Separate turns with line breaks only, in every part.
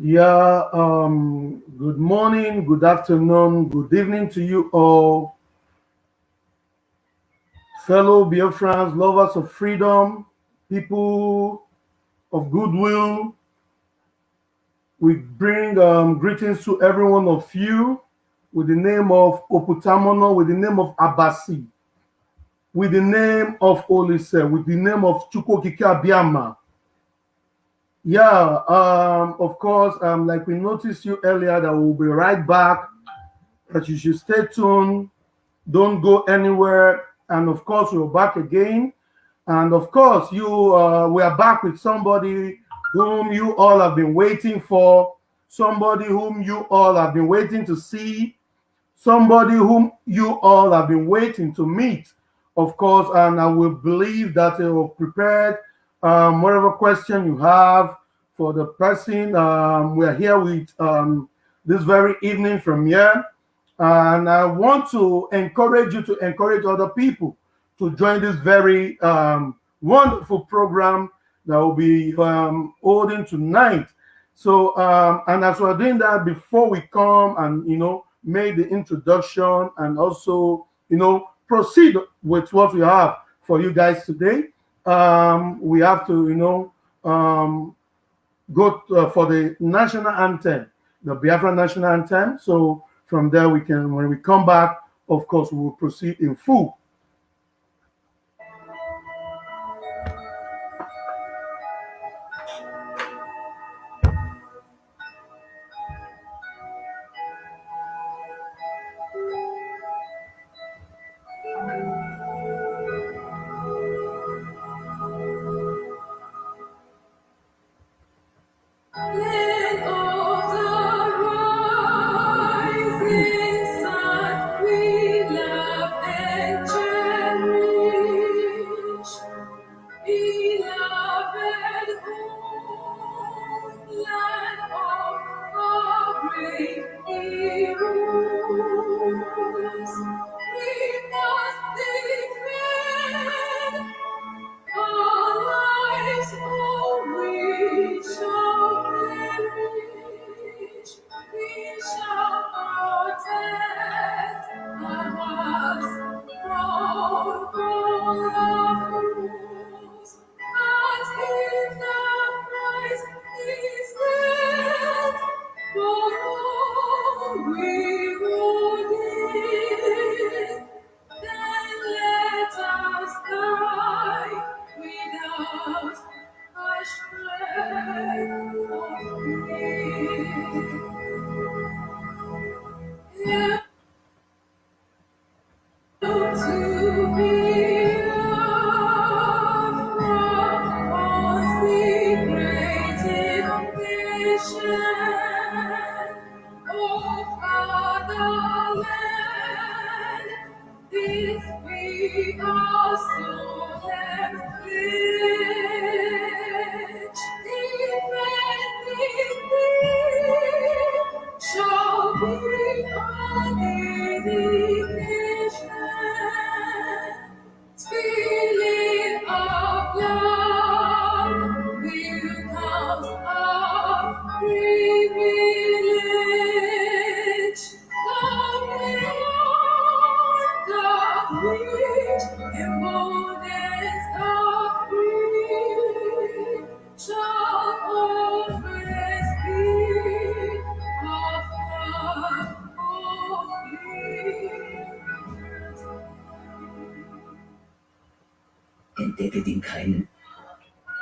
Yeah, um, good morning, good afternoon, good evening to you all. Fellow Biafrans, lovers of freedom, people of goodwill, we bring um, greetings to every one of you with the name of Oputamono, with the name of Abasi, with the name of Olise, with the name of Chukwokike Abiyama, yeah, um, of course, um, like we noticed you earlier, that we'll be right back. That you should stay tuned, don't go anywhere, and of course, we're back again. And of course, you uh, we are back with somebody whom you all have been waiting for, somebody whom you all have been waiting to see, somebody whom you all have been waiting to meet, of course. And I will believe that you're prepared um, whatever question you have for the person. Um, we are here with um, this very evening from here. And I want to encourage you to encourage other people to join this very um, wonderful program that will be um, holding tonight. So, um, and as we're doing that, before we come and, you know, make the introduction and also, you know, proceed with what we have for you guys today, um, we have to, you know, um, go to, uh, for the national anthem, the Biafra national anthem. So from there, we can, when we come back, of course, we will proceed in full.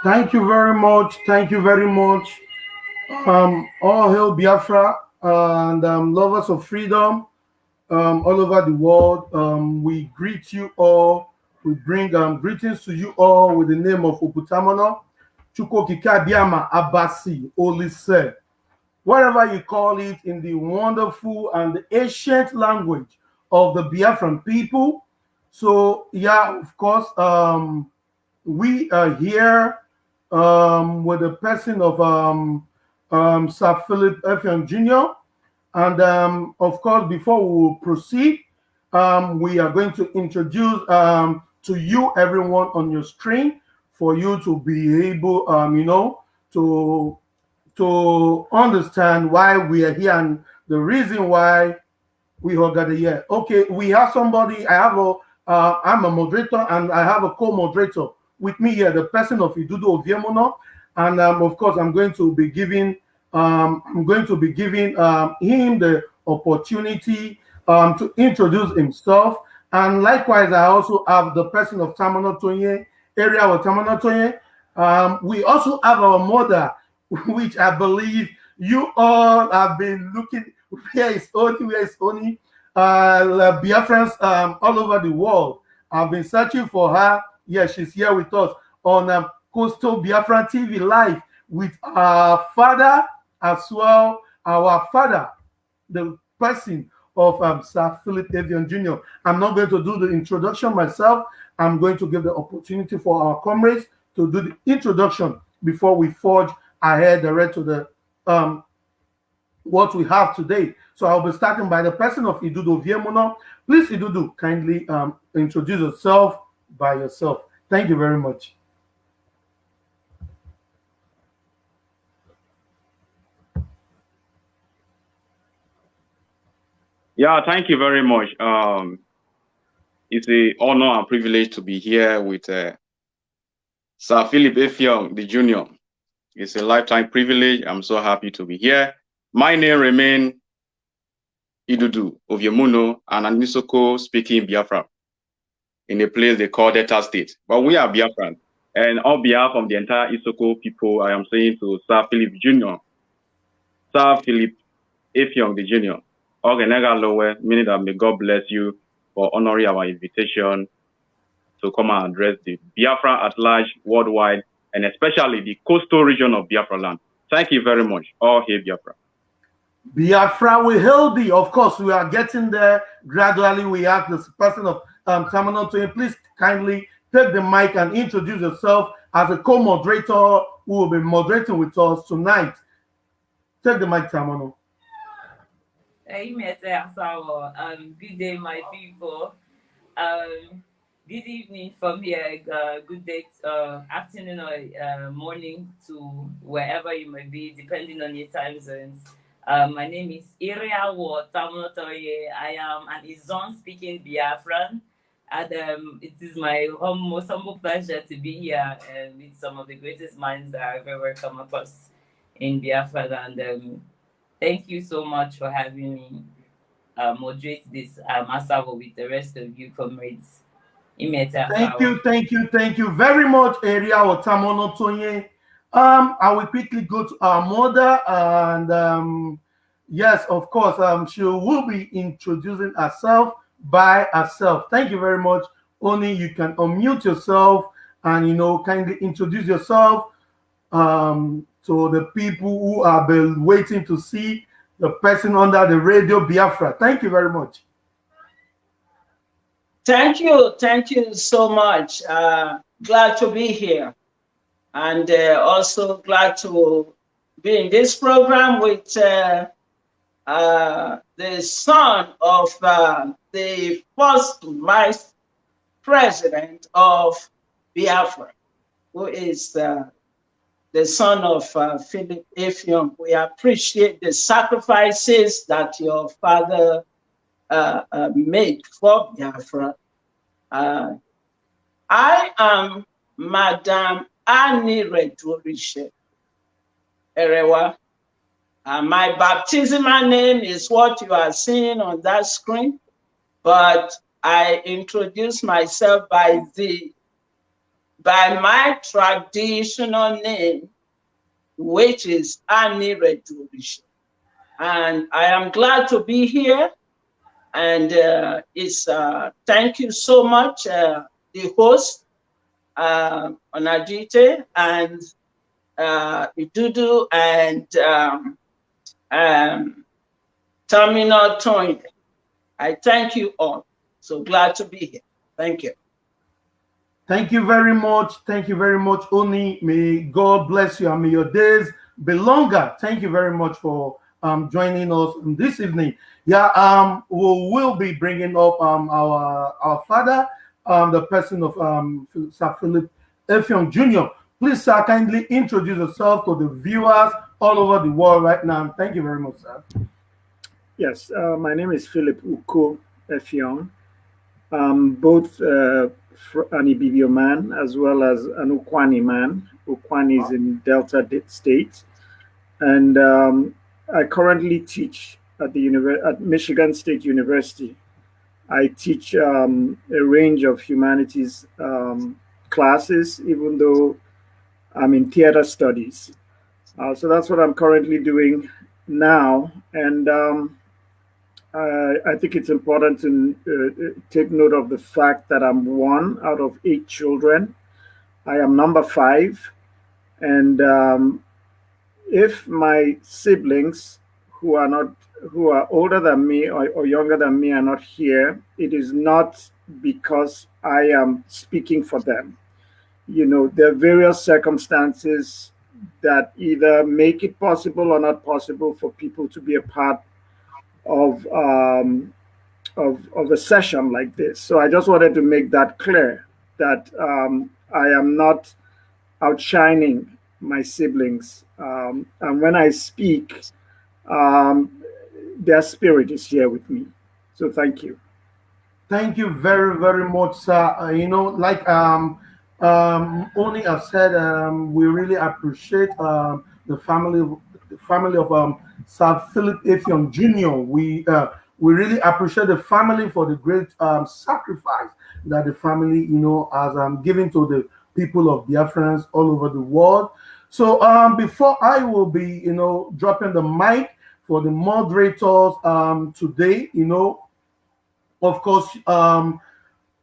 Thank you very much. Thank you very much. Um, all hail Biafra and um, lovers of freedom um, all over the world. Um, we greet you all. We bring um, greetings to you all with the name of Oputamono, Chukwokikabiama Abasi Olise, whatever you call it in the wonderful and ancient language of the Biafran people. So, yeah, of course, um, we are here um, with the person of um, um, Sir Philip Effiong Jr. And um, of course, before we proceed, um, we are going to introduce um, to you everyone on your screen for you to be able, um, you know, to to understand why we are here and the reason why we all got here. Okay, we have somebody. I have a. Uh, I'm a moderator and I have a co-moderator with me here, the person of Idudu Oviemono, and um, of course I'm going to be giving. Um, I'm going to be giving um, him the opportunity um, to introduce himself. And likewise, I also have the person of Tamano Tonye, area of Tamano Tonye. Um, we also have our mother, which I believe you all have been looking. Where is Oni? Where is Oni? Uh, Biafrans um, all over the world. I've been searching for her. Yeah, she's here with us on um, Coastal Biafran TV live with our father as well. Our father, the person of um, Sir Philip Effiong Jr. I'm not going to do the introduction myself. I'm going to give the opportunity for our comrades to do the introduction before we forge ahead rest of the um, what we have today. So I'll be starting by the person of Idudu Viemono. Please, Idudu, kindly um, introduce yourself by yourself. Thank you very much.
Yeah, thank you very much. Um, it's an honor and privilege to be here with uh, Sir Philip Effiong, the Junior. It's a lifetime privilege. I'm so happy to be here. My name remains Idudu of Yemuno and an Isoko speaking Biafra in a place they call Delta State. But we are Biafran. And on behalf of the entire Isoko people, I am saying to Sir Philip Jr., Sir Philip Effiong, the Junior, meaning that may God bless you for honoring our invitation to come and address the Biafra at large, worldwide, and especially the coastal region of Biafra land. Thank you very much. All hail Biafra.
Biafra will hail thee. Of course, we are getting there gradually. We have this person of um, to please kindly take the mic and introduce yourself as a co-moderator who will be moderating with us tonight. Take the mic, Terminal.
Amen. Um, good day, my people. Um, good evening from here. Uh, good day, uh, afternoon, or uh, morning to wherever you may be, depending on your time zones. Uh, my name is Iria Tamotoye. I am an Izon speaking Biafran. And um, it is my most humble pleasure to be here uh, with some of the greatest minds that I've ever come across in Biafra. And um, Thank you so much for having me uh, moderate this Asavo with the rest of you comrades.
Thank you, thank you, thank you very much, Area Otamono Tonye. Um, I will quickly go to our mother, and um, yes, of course, um, she will be introducing herself by herself. Thank you very much. Only you can unmute yourself and you know kindly introduce yourself. Um, to the people who have been waiting to see the person under the radio Biafra. Thank you very much.
Thank you. Thank you so much. Uh, glad to be here. And uh, also glad to be in this program with uh, uh the son of uh, the first vice president of Biafra, who is uh, the son of uh, Philip Effiong. We appreciate the sacrifices that your father uh, uh, made for Biafra. Uh, I am Madam Annie Redurishe Erewa. Uh, my baptismal name is what you are seeing on that screen, but I introduce myself by the by my traditional name, which is Annie Redurisha. And I am glad to be here. And uh, it's uh, thank you so much, uh, the host, uh, and uh, Idudu, and um, um, Terminal Toyn. I thank you all. So glad to be here. Thank you.
Thank you very much. Thank you very much, Oni. May God bless you and may your days be longer. Thank you very much for um, joining us this evening. Yeah, um, we will be bringing up um, our our father, um, the person of um, Sir Philip Effiong Jr. Please, sir, kindly introduce yourself to the viewers all over the world right now. Thank you very much, sir.
Yes, uh, my name is Philip Uko Effiong. Both uh, an Ibibio man as well as an Ukwani man. Ukwani is in Delta State. And um, I currently teach at the at Michigan State University. I teach um, a range of humanities um, classes, even though I'm in theater studies. Uh, so that's what I'm currently doing now. And um, I, I, think it's important to uh, take note of the fact that I'm one out of eight children. I am number five. And um, if my siblings who are not who are older than me or, or younger than me are not here, it is not because I am speaking for them. You know, there are various circumstances that either make it possible or not possible for people to be a part of um, of, of a session like this. So I just wanted to make that clear that um, I am not outshining my siblings. Um, and when I speak, um, their spirit is here with me. So thank you.
Thank you very, very much, sir. Uh, you know, like um, um, only have said, um, we really appreciate um, the family, the family of um, Sir Philip Effiong Jr. We uh, we really appreciate the family for the great um, sacrifice that the family, you know, has um, given to the people of Biafrans all over the world. So um, before I will be, you know, dropping the mic for the moderators um, today, you know, of course, um,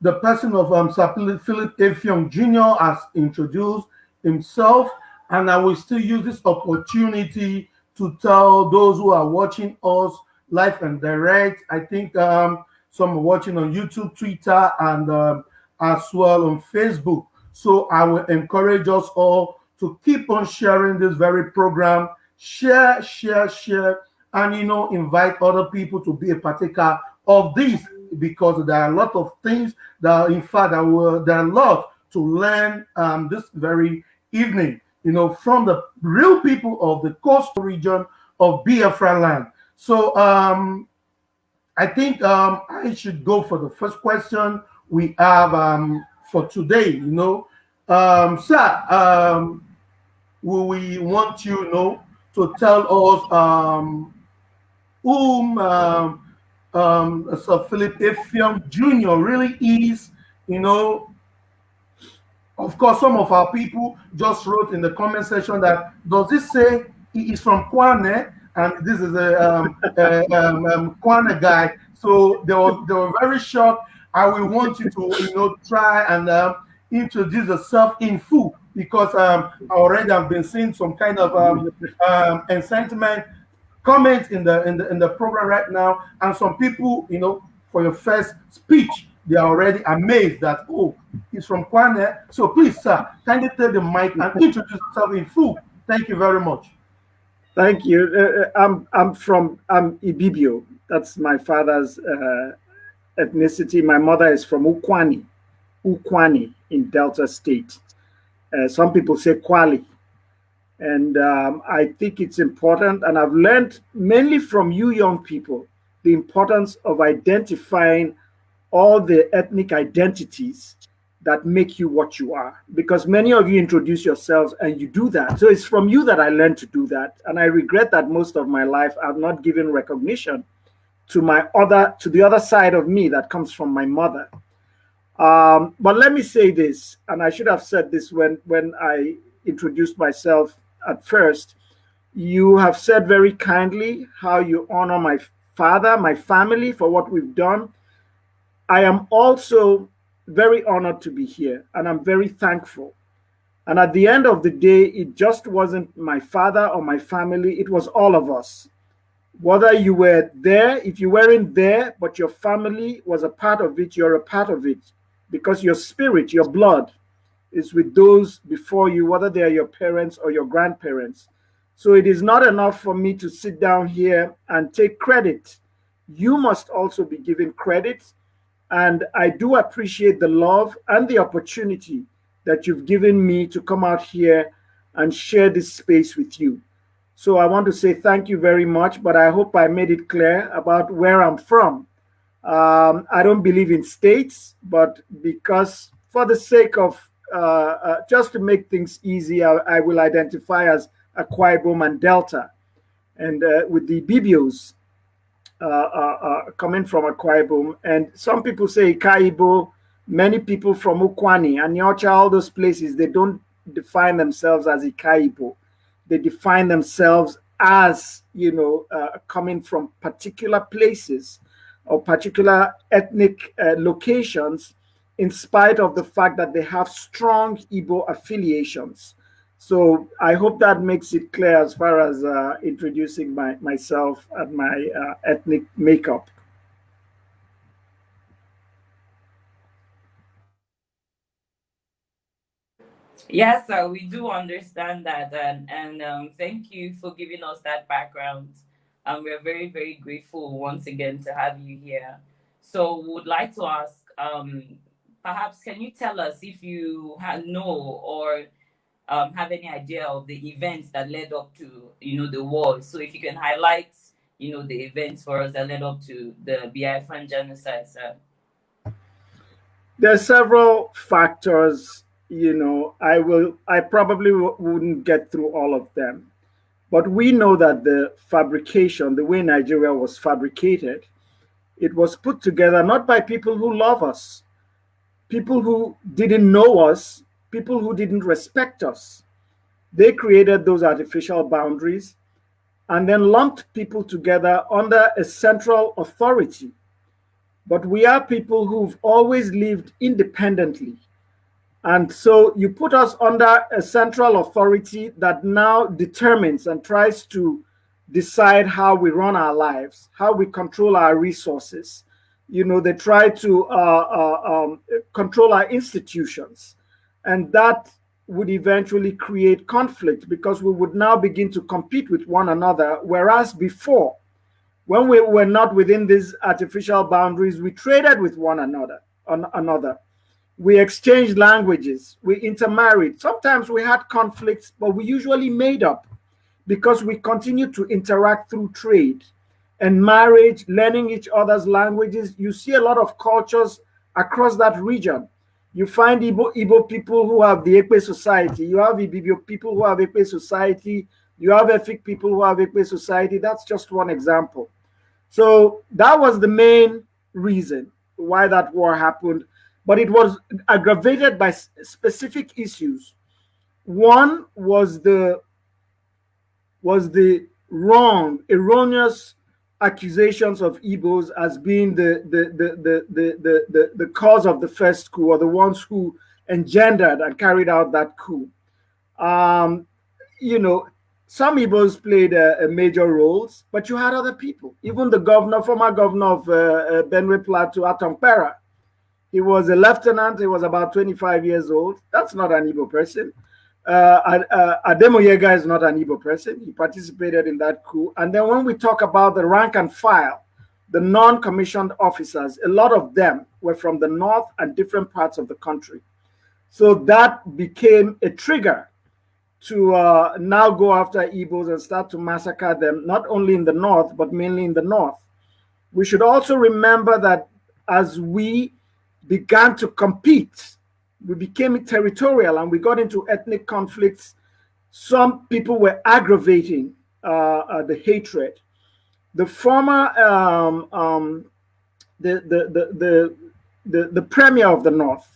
the person of um, Sir Philip Effiong Jr. has introduced himself, and I will still use this opportunity to tell those who are watching us live and direct. I think um, some are watching on YouTube, Twitter, and um, as well on Facebook. So I will encourage us all to keep on sharing this very program. Share, share, share, and you know, invite other people to be a partaker of this because there are a lot of things that, in fact, that will there are a lot to learn um, this very evening. You know, from the real people of the coastal region of Biafra land. So um, I think um, I should go for the first question we have um, for today. You know, um, sir, um, we want you, you know to tell us um, whom um, um, Sir Philip Effiong Jr. really is, you know. Of course, some of our people just wrote in the comment section that does this say he is from Kwane and this is a, um, a um, um, Kwane guy. So they were they were very shocked. I will want you to you know try and uh, introduce yourself in full because um, already I've been seeing some kind of um, um, incitement comments in the in the in the program right now, and some people, you know, for your first speech, they are already amazed that oh, he's from Kwane. So please, sir, kindly take the mic and introduce yourself in full. Thank you very much.
Thank you. Uh, uh I'm I'm from I'm Ibibio. That's my father's uh, ethnicity. My mother is from Ukwani, Ukwani in Delta State. Uh, some people say Kwali. And um, I think it's important, and I've learned mainly from you young people, the importance of identifying all the ethnic identities that make you what you are. Because many of you introduce yourselves and you do that. So it's from you that I learned to do that. And I regret that most of my life I've not given recognition to my other to the other side of me that comes from my mother. Um, but let me say this, and I should have said this when when I introduced myself at first. You have said very kindly how you honor my father, my family for what we've done. I am also very honored to be here, and I'm very thankful. And at the end of the day, it just wasn't my father or my family, it was all of us. Whether you were there, if you weren't there, but your family was a part of it, you're a part of it because your spirit, your blood, is with those before you, whether they are your parents or your grandparents. So it is not enough for me to sit down here and take credit. You must also be given credit. And I do appreciate the love and the opportunity that you've given me to come out here and share this space with you. So I want to say thank you very much, but I hope I made it clear about where I'm from. Um, I don't believe in states, but because for the sake of uh, uh, just to make things easy, I, I, will identify as Akwa Ibom and Delta. And uh, with the Bibios Uh, uh, uh, coming from Akwa Ibom, and some people say Ikaibo, many people from Ukwani, Aniocha, all those places, they don't define themselves as Ikaibo. They define themselves as, you know, coming from particular places or particular ethnic locations in spite of the fact that they have strong Igbo affiliations. So I hope that makes it clear as far as uh, introducing my, myself and my uh, ethnic makeup.
Yes, sir, we do understand that. And, and um, thank you for giving us that background. And we're very, very grateful once again to have you here. So we would like to ask um, perhaps can you tell us if you know or um, have any idea of the events that led up to you know the war? So if you can highlight you know the events for us that led up to the Biafran genocide, sir.
There are several factors. You know, I will. I probably wouldn't get through all of them, but we know that the fabrication, the way Nigeria was fabricated, it was put together not by people who love us, people who didn't know us, people who didn't respect us. They created those artificial boundaries and then lumped people together under a central authority. But we are people who've always lived independently. And so you put us under a central authority that now determines and tries to decide how we run our lives, how we control our resources, you know, they try to uh, uh, um, control our institutions. And that would eventually create conflict because we would now begin to compete with one another. Whereas before, when we were not within these artificial boundaries, we traded with one another. On another. We exchanged languages, we intermarried. Sometimes we had conflicts, but we usually made up because we continued to interact through trade and marriage, learning each other's languages. You see a lot of cultures across that region. You find Igbo, Igbo people who have the Ekpe society. You have Ibibio people who have Ekpe society. You have Efik people who have Ekpe society. That's just one example. So that was the main reason why that war happened. But it was aggravated by specific issues. One was the was the wrong, erroneous accusations of Igbos as being the, the, the, the, the, the, the, cause of the first coup or the ones who engendered and carried out that coup. Um, you know, some Igbos played a, a major roles, but you had other people. Even the governor, former governor of uh, uh, Benue Plateau, Atom Kpera, he was a lieutenant. He was about 25 years old. That's not an Igbo person. Uh, uh, Ademoyega is not an Igbo person. He participated in that coup. And then when we talk about the rank and file, the non-commissioned officers, a lot of them were from the north and different parts of the country. So that became a trigger to uh, now go after Igbos and start to massacre them, not only in the north, but mainly in the north. We should also remember that as we began to compete we became territorial and we got into ethnic conflicts. Some people were aggravating uh, uh, the hatred. The former, um, um, the, the, the, the, the, the, premier of the North,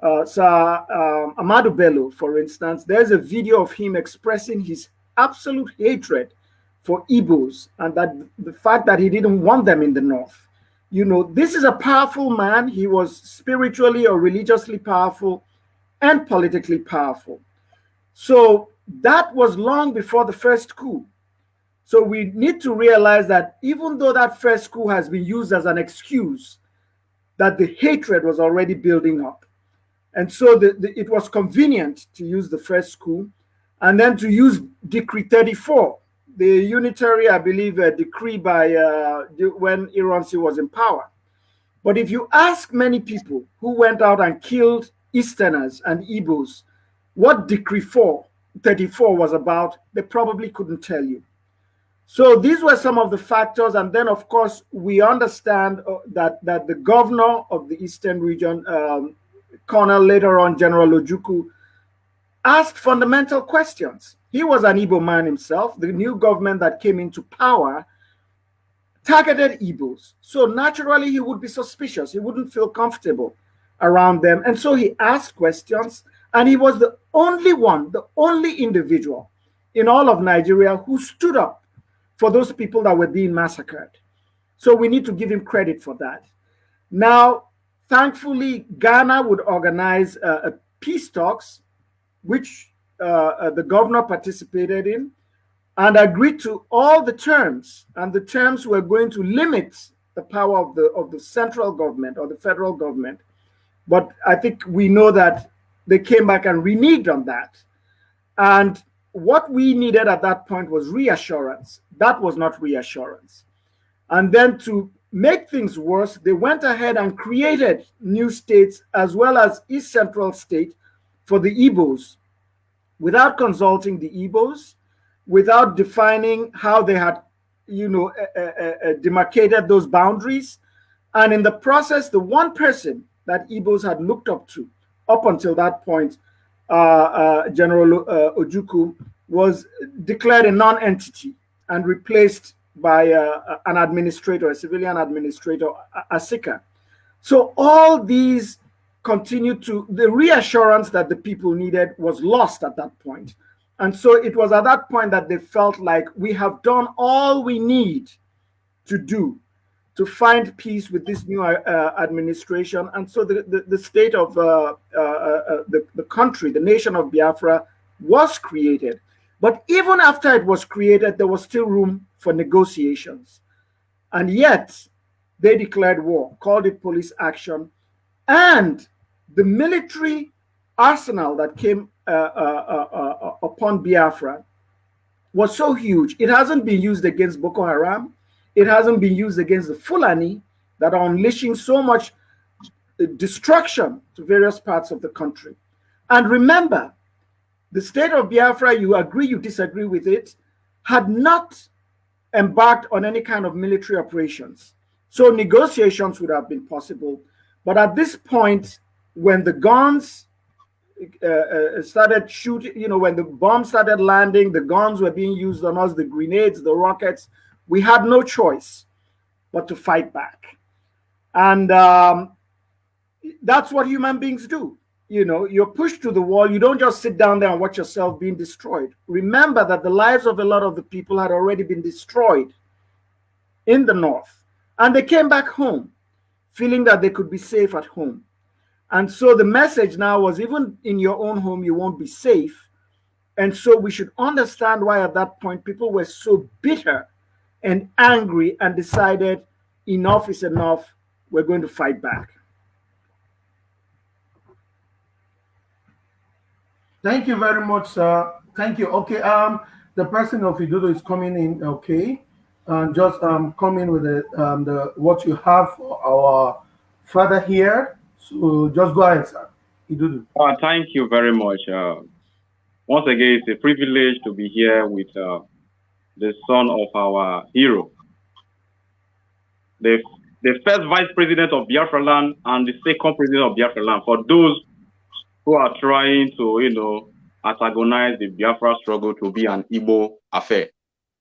uh, Sir um, Ahmadu Bello, for instance, there's a video of him expressing his absolute hatred for Igbos and that the fact that he didn't want them in the North you know, this is a powerful man. He was spiritually or religiously powerful and politically powerful. So that was long before the first coup. So we need to realize that even though that first coup has been used as an excuse, that the hatred was already building up. And so the, the, it was convenient to use the first coup and then to use Decree 34 the unitary, I believe, a decree by uh, when Ironsi was in power. But if you ask many people who went out and killed Easterners and Igbos, what decree for 34 was about, they probably couldn't tell you. So these were some of the factors. And then, of course, we understand uh, that, that the governor of the Eastern region, um, Colonel later on, General Ojukwu, asked fundamental questions. He was an Igbo man himself. The new government that came into power targeted Igbos. So naturally, he would be suspicious. He wouldn't feel comfortable around them. And so he asked questions. And he was the only one, the only individual in all of Nigeria who stood up for those people that were being massacred. So we need to give him credit for that. Now, thankfully, Ghana would organize uh, a peace talks, which uh, uh, the governor participated in, and agreed to all the terms. And the terms were going to limit the power of the of the central government or the federal government. But I think we know that they came back and reneged on that. And what we needed at that point was reassurance. That was not reassurance. And then to make things worse, they went ahead and created new states as well as East Central State for the Igbos without consulting the Igbos, without defining how they had, you know, uh, uh, uh, demarcated those boundaries. And in the process, the one person that Igbos had looked up to up until that point, uh, uh, General uh, Ojukwu was declared a non-entity and replaced by an administrator, a civilian administrator, Asika. So all these continued to, the reassurance that the people needed was lost at that point. And so it was at that point that they felt like we have done all we need to do to find peace with this new uh, administration. And so the, the, the state of uh, uh, uh, the, the country, the nation of Biafra, was created. But even after it was created, there was still room for negotiations. And yet, they declared war, called it police action. And the military arsenal that came uh, uh, uh, upon Biafra was so huge. It hasn't been used against Boko Haram. It hasn't been used against the Fulani that are unleashing so much destruction to various parts of the country. And remember, the state of Biafra, you agree, you disagree with it, had not embarked on any kind of military operations. So negotiations would have been possible. But at this point, when the guns uh, uh, started shooting, you know, when the bombs started landing, the guns were being used on us, the grenades, the rockets, we had no choice but to fight back. And um, that's what human beings do. You know, you're pushed to the wall. You don't just sit down there and watch yourself being destroyed. Remember that the lives of a lot of the people had already been destroyed in the north. And they came back home feeling that they could be safe at home. And so the message now was even in your own home, you won't be safe. And so we should understand why at that point people were so bitter and angry and decided enough is enough. We're going to fight back.
Thank you very much, sir. Thank you. Okay, um, the person of Idudo is coming in. Okay, and just um, come in with the um, the what you have for our father here. So just go ahead, sir. Idudo.
Uh, thank you very much. Uh, once again, it's a privilege to be here with uh, the son of our hero, the, the first vice president of Biafra land and the second president of Biafra land. For those who are trying to, you know, antagonize the Biafra struggle to be an Igbo affair.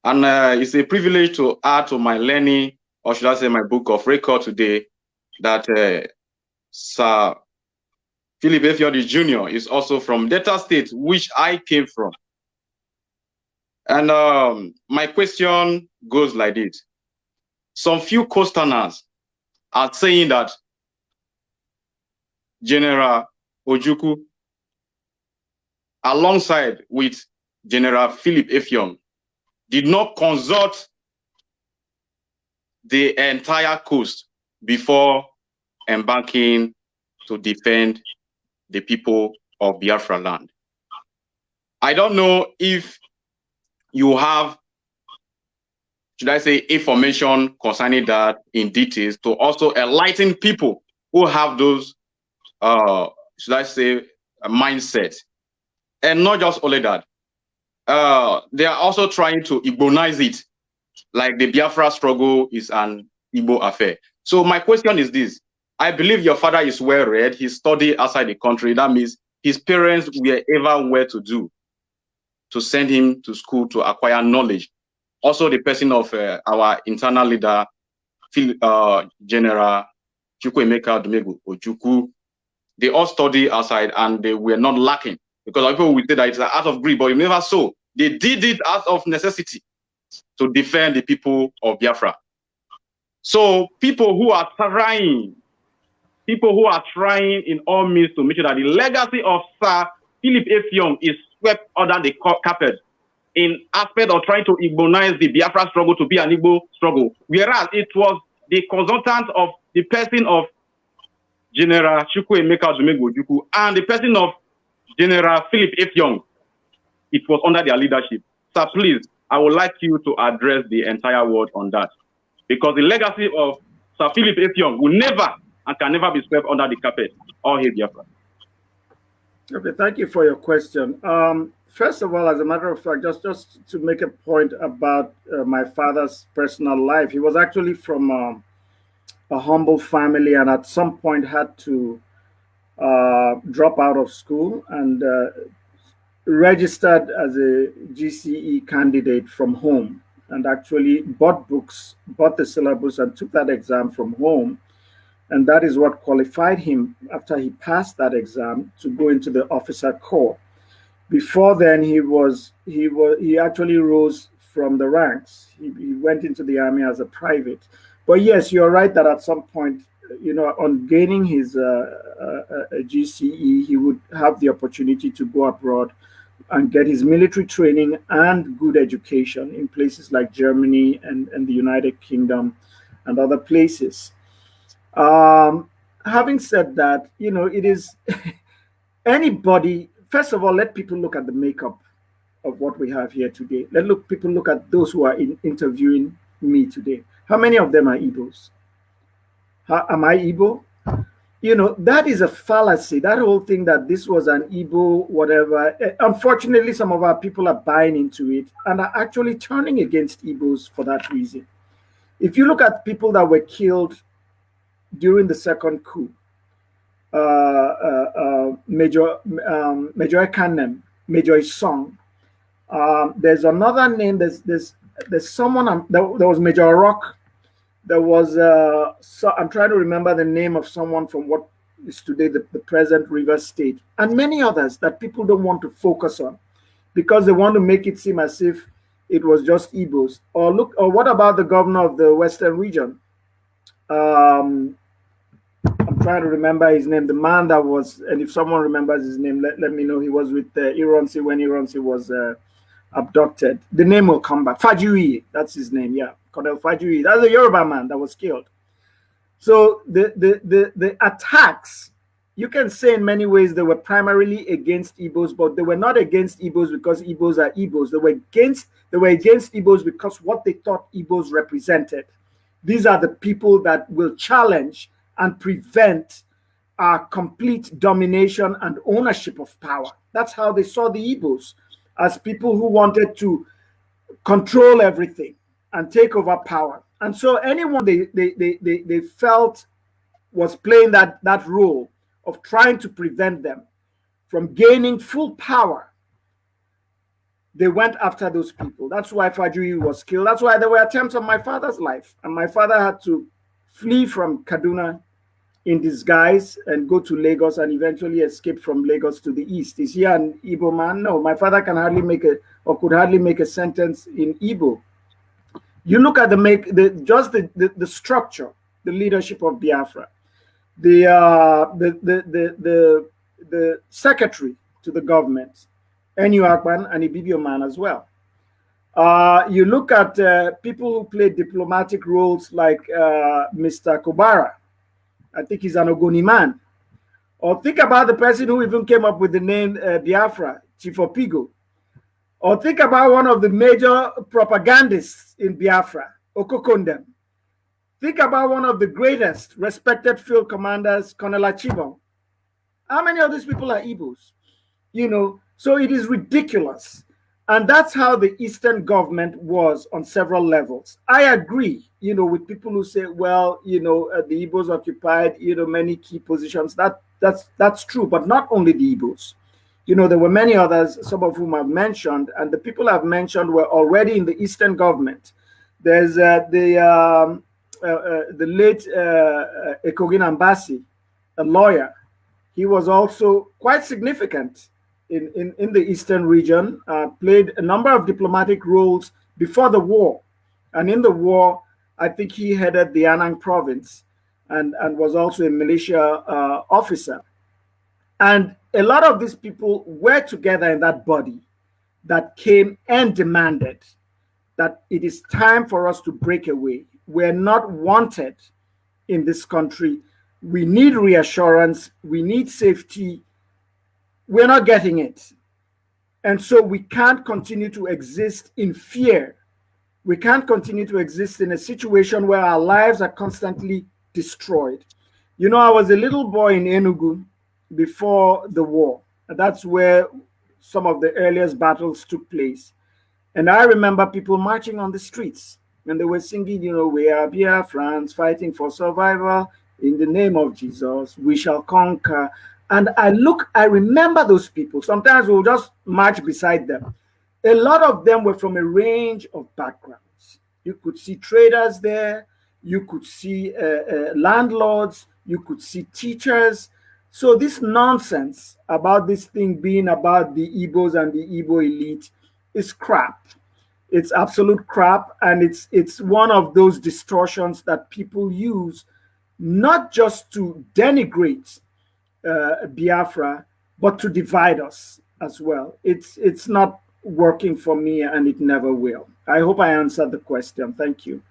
And uh, it's a privilege to add to my learning, or should I say my book of record today, that uh, Sir Philip Effiong Jr. is also from Delta State, which I came from. And um, my question goes like this. Some few Coasterners are saying that General Ojukwu, alongside with General Philip Effiong, did not consult the entire coast before embarking to defend the people of Biafra land. I don't know if you have, should I say, information concerning that in details to also enlighten people who have those, uh, should I say, mindset. And not just only that, uh, they are also trying to Igbonize it, like the Biafra struggle is an Igbo affair. So my question is this: I believe your father is well read. He studied outside the country. That means his parents were ever well to do to send him to school to acquire knowledge. Also, the person of uh, our internal leader, uh, General Chukwuemeka Odumegwu Ojukwu, they all study outside and they were not lacking because people will say that it's act of greed, but you never saw. They did it out of necessity to defend the people of Biafra. So people who are trying, people who are trying in all means to make sure that the legacy of Sir Philip Effiong is swept under the carpet in aspect of trying to Igbonize the Biafra struggle to be an Igbo struggle, whereas it was the consultant of the person of General Chukwuemeka Odumegwu Ojukwu and the person of General Philip Effiong. It was under their leadership. Sir, please, I would like you to address the entire world on that. Because the legacy of Sir Philip Effiong will never and can never be swept under the carpet. All hail Biafra.
Okay, thank you for your question. Um, first of all, as a matter of fact, just just to make a point about uh, my father's personal life, he was actually from um, a humble family, and at some point had to uh, drop out of school and uh, registered as a GCE candidate from home, and actually bought books, bought the syllabus, and took that exam from home and that is what qualified him after he passed that exam to go into the officer corps. Before then, he was he was he actually rose from the ranks. He, he went into the army as a private. But yes, you're right that at some point, you know, on gaining his uh, uh, GCE, he would have the opportunity to go abroad and get his military training and good education in places like Germany and, and the United Kingdom and other places. Um, having said that, you know, it is anybody, first of all, let people look at the makeup of what we have here today. Let look people look at those who are in, interviewing me today. How many of them are Igbos? Am I Igbo? You know, that is a fallacy. That whole thing that this was an Igbo, whatever. Eh, unfortunately, some of our people are buying into it and are actually turning against Igbos for that reason. If you look at people that were killed during the second coup, uh, uh, uh, Major um, Major Kanem, Major Song. Um, there's another name. There's there's there's someone. Um, there, there, was Major Rock. There was uh, so I'm trying to remember the name of someone from what is today the, the present River State, and many others that people don't want to focus on because they want to make it seem as if it was just Igbos. Or look, or what about the governor of the Western region? Um, trying to remember his name. The man that was, and if someone remembers his name, let, let me know. He was with uh, Ironsi when Ironsi was uh, abducted. The name will come back. Fajuyi, that's his name. Yeah, Colonel Fajuyi. That's a Yoruba man that was killed. So the, the the the attacks, you can say in many ways they were primarily against Igbos, but they were not against Igbos because Igbos are Igbos. They were against they were against Igbos because what they thought Igbos represented. These are the people that will challenge and prevent our complete domination and ownership of power. That's how they saw the Igbos as people who wanted to control everything and take over power. And so anyone they, they, they, they, they felt was playing that, that role of trying to prevent them from gaining full power, they went after those people. That's why Fajuyi was killed. That's why there were attempts on my father's life. And my father had to flee from Kaduna in disguise and go to Lagos and eventually escape from Lagos to the east. Is he an Igbo man? No, my father can hardly make a or could hardly make a sentence in Igbo. You look at the make the just the, the, the structure, the leadership of Biafra, the uh the the the the, the secretary to the government, N. U. Akpan and Ibibio man as well. Uh, you look at uh, people who play diplomatic roles like uh, Mr. Kogbara. I think he's an Ogoni man. Or think about the person who even came up with the name uh, Biafra, Chief Opigo. Or think about one of the major propagandists in Biafra, Okokon Ndem. Think about one of the greatest respected field commanders, Colonel Achibon. How many of these people are Igbos? You know, so it is ridiculous And that's how the Eastern government was on several levels. I agree, you know, with people who say, well, you know, uh, the Igbos occupied, you know, many key positions. That that's that's true, but not only the Igbos. You know, there were many others, some of whom I've mentioned, and the people I've mentioned were already in the Eastern government. There's uh, the um, uh, uh the late uh, uh, Ekogin Ambasi, a lawyer. He was also quite significant in, in, in the Eastern region, uh, played a number of diplomatic roles before the war. And in the war, I think he headed the Anang province and, and was also a militia uh, officer. And a lot of these people were together in that body that came and demanded that it is time for us to break away. We're not wanted in this country. We need reassurance. We need safety we're not getting it. And so we can't continue to exist in fear. We can't continue to exist in a situation where our lives are constantly destroyed. You know, I was a little boy in Enugu before the war. That's where some of the earliest battles took place. And I remember people marching on the streets and they were singing, you know, we are Biafrans fighting for survival in the name of Jesus. We shall conquer. And I look, I remember those people. Sometimes we'll just march beside them. A lot of them were from a range of backgrounds. You could see traders there, you could see uh, uh, landlords, you could see teachers. So this nonsense about this thing being about the Igbos and the Igbo elite is crap. It's absolute crap, and it's it's one of those distortions that people use not just to denigrate uh, Biafra, but to divide us as well. It's it's not working for me, and it never will. I hope I answered the question. Thank you.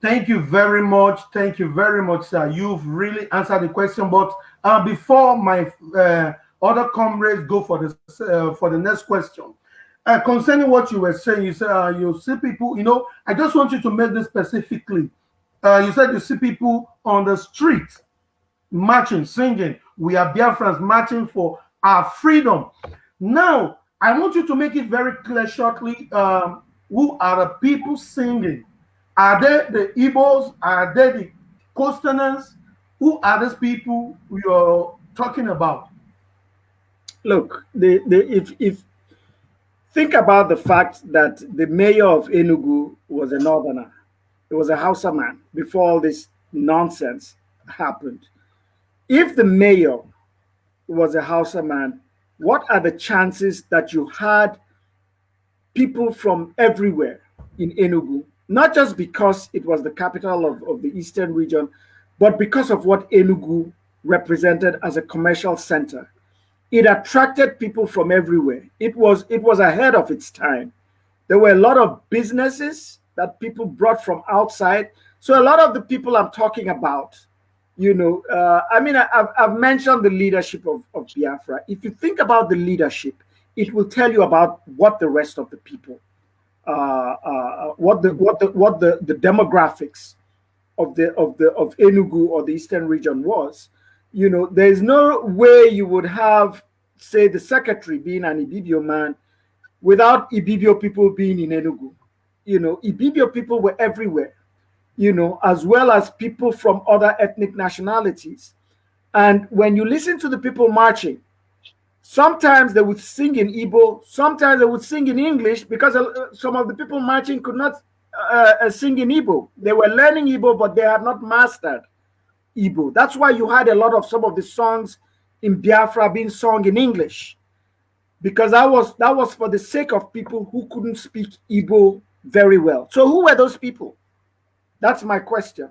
Thank you very much. Thank you very much, sir. You've really answered the question. But uh, before my uh, other comrades go for the uh, for the next question, uh, concerning what you were saying, you said uh, you see people. You know, I just want you to make this specifically. You said you see people on the street marching, singing. We are Biafrans marching for our freedom. Now, I want you to make it very clear shortly um, who are the people singing? Are they the Igbos? Are they the Coasterners? Who are these people you're talking about?
Look, the, the, if, if think about the fact that the mayor of Enugu was a northerner, it was a Hausa man before all this nonsense happened if the mayor was a Hausa man, what are the chances that you had people from everywhere in Enugu, not just because it was the capital of, of the eastern region, but because of what Enugu represented as a commercial center. It attracted people from everywhere. It was, it was ahead of its time. There were a lot of businesses that people brought from outside. So a lot of the people I'm talking about you know, uh, I mean, I've, I've mentioned the leadership of, of Biafra. If you think about the leadership, it will tell you about what the rest of the people, uh, uh, what the what the what the, the demographics of the of the of Enugu or the eastern region was. You know, there is no way you would have, say, the secretary being an Ibibio man without Ibibio people being in Enugu. You know, Ibibio people were everywhere you know, as well as people from other ethnic nationalities. And when you listen to the people marching, sometimes they would sing in Igbo, sometimes they would sing in English because uh, some of the people marching could not uh, uh, sing in Igbo. They were learning Igbo, but they had not mastered Igbo. That's why you had a lot of some of the songs in Biafra being sung in English, because that was that was for the sake of people who couldn't speak Igbo very well. So who were those people? That's my question.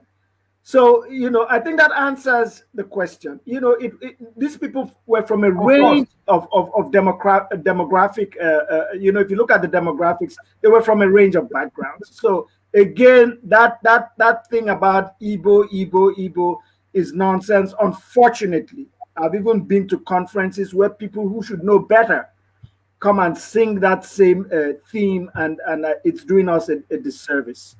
So, you know, I think that answers the question. You know, it, it, these people were from a of range of, of, of demogra demographic, uh, uh, you know, if you look at the demographics, they were from a range of backgrounds. So again, that that that thing about Igbo, Igbo, Igbo is nonsense. Unfortunately, I've even been to conferences where people who should know better come and sing that same uh, theme, and, and uh, it's doing us a, a disservice.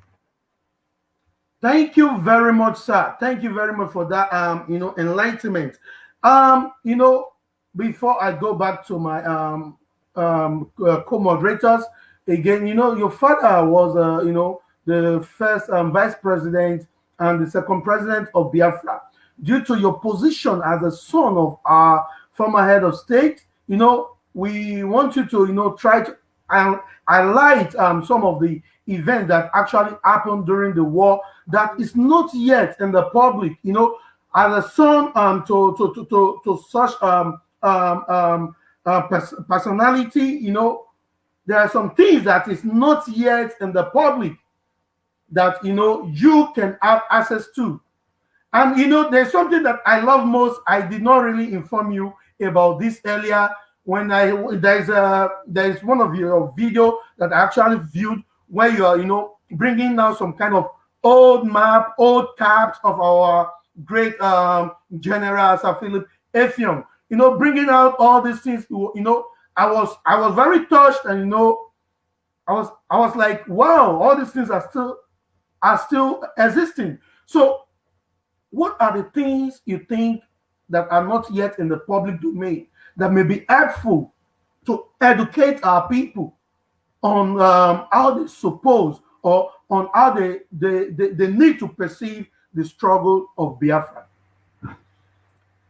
Thank you very much, sir. Thank you very much for that, um, you know, enlightenment. Um, you know, before I go back to my um um, uh, co-moderators. Again, you know, your father was, uh, you know, the first um, vice president and the second president of Biafra. Due to your position as a son of our former head of state, you know, we want you to, you know, try to um, highlight um, some of the events that actually happened during the war that is not yet in the public. You know, as a son um, to, to, to, to, to such um, um, um, uh, pers personality, you know, there are some things that is not yet in the public that, you know, you can have access to. And, you know, there's something that I love most. I did not really inform you about this earlier when I there's a there's one of your video that I actually viewed where you are you know bringing now some kind of old map, old cards of our great um, general Sir Philip Effiong. You know, bringing out all these things. You know, I was I was very touched, and you know, I was I was like, wow, all these things are still are still existing. So, what are the things you think that are not yet in the public domain that may be helpful to educate our people on um, how they suppose or on how they, they, they, they need to perceive the struggle of Biafra?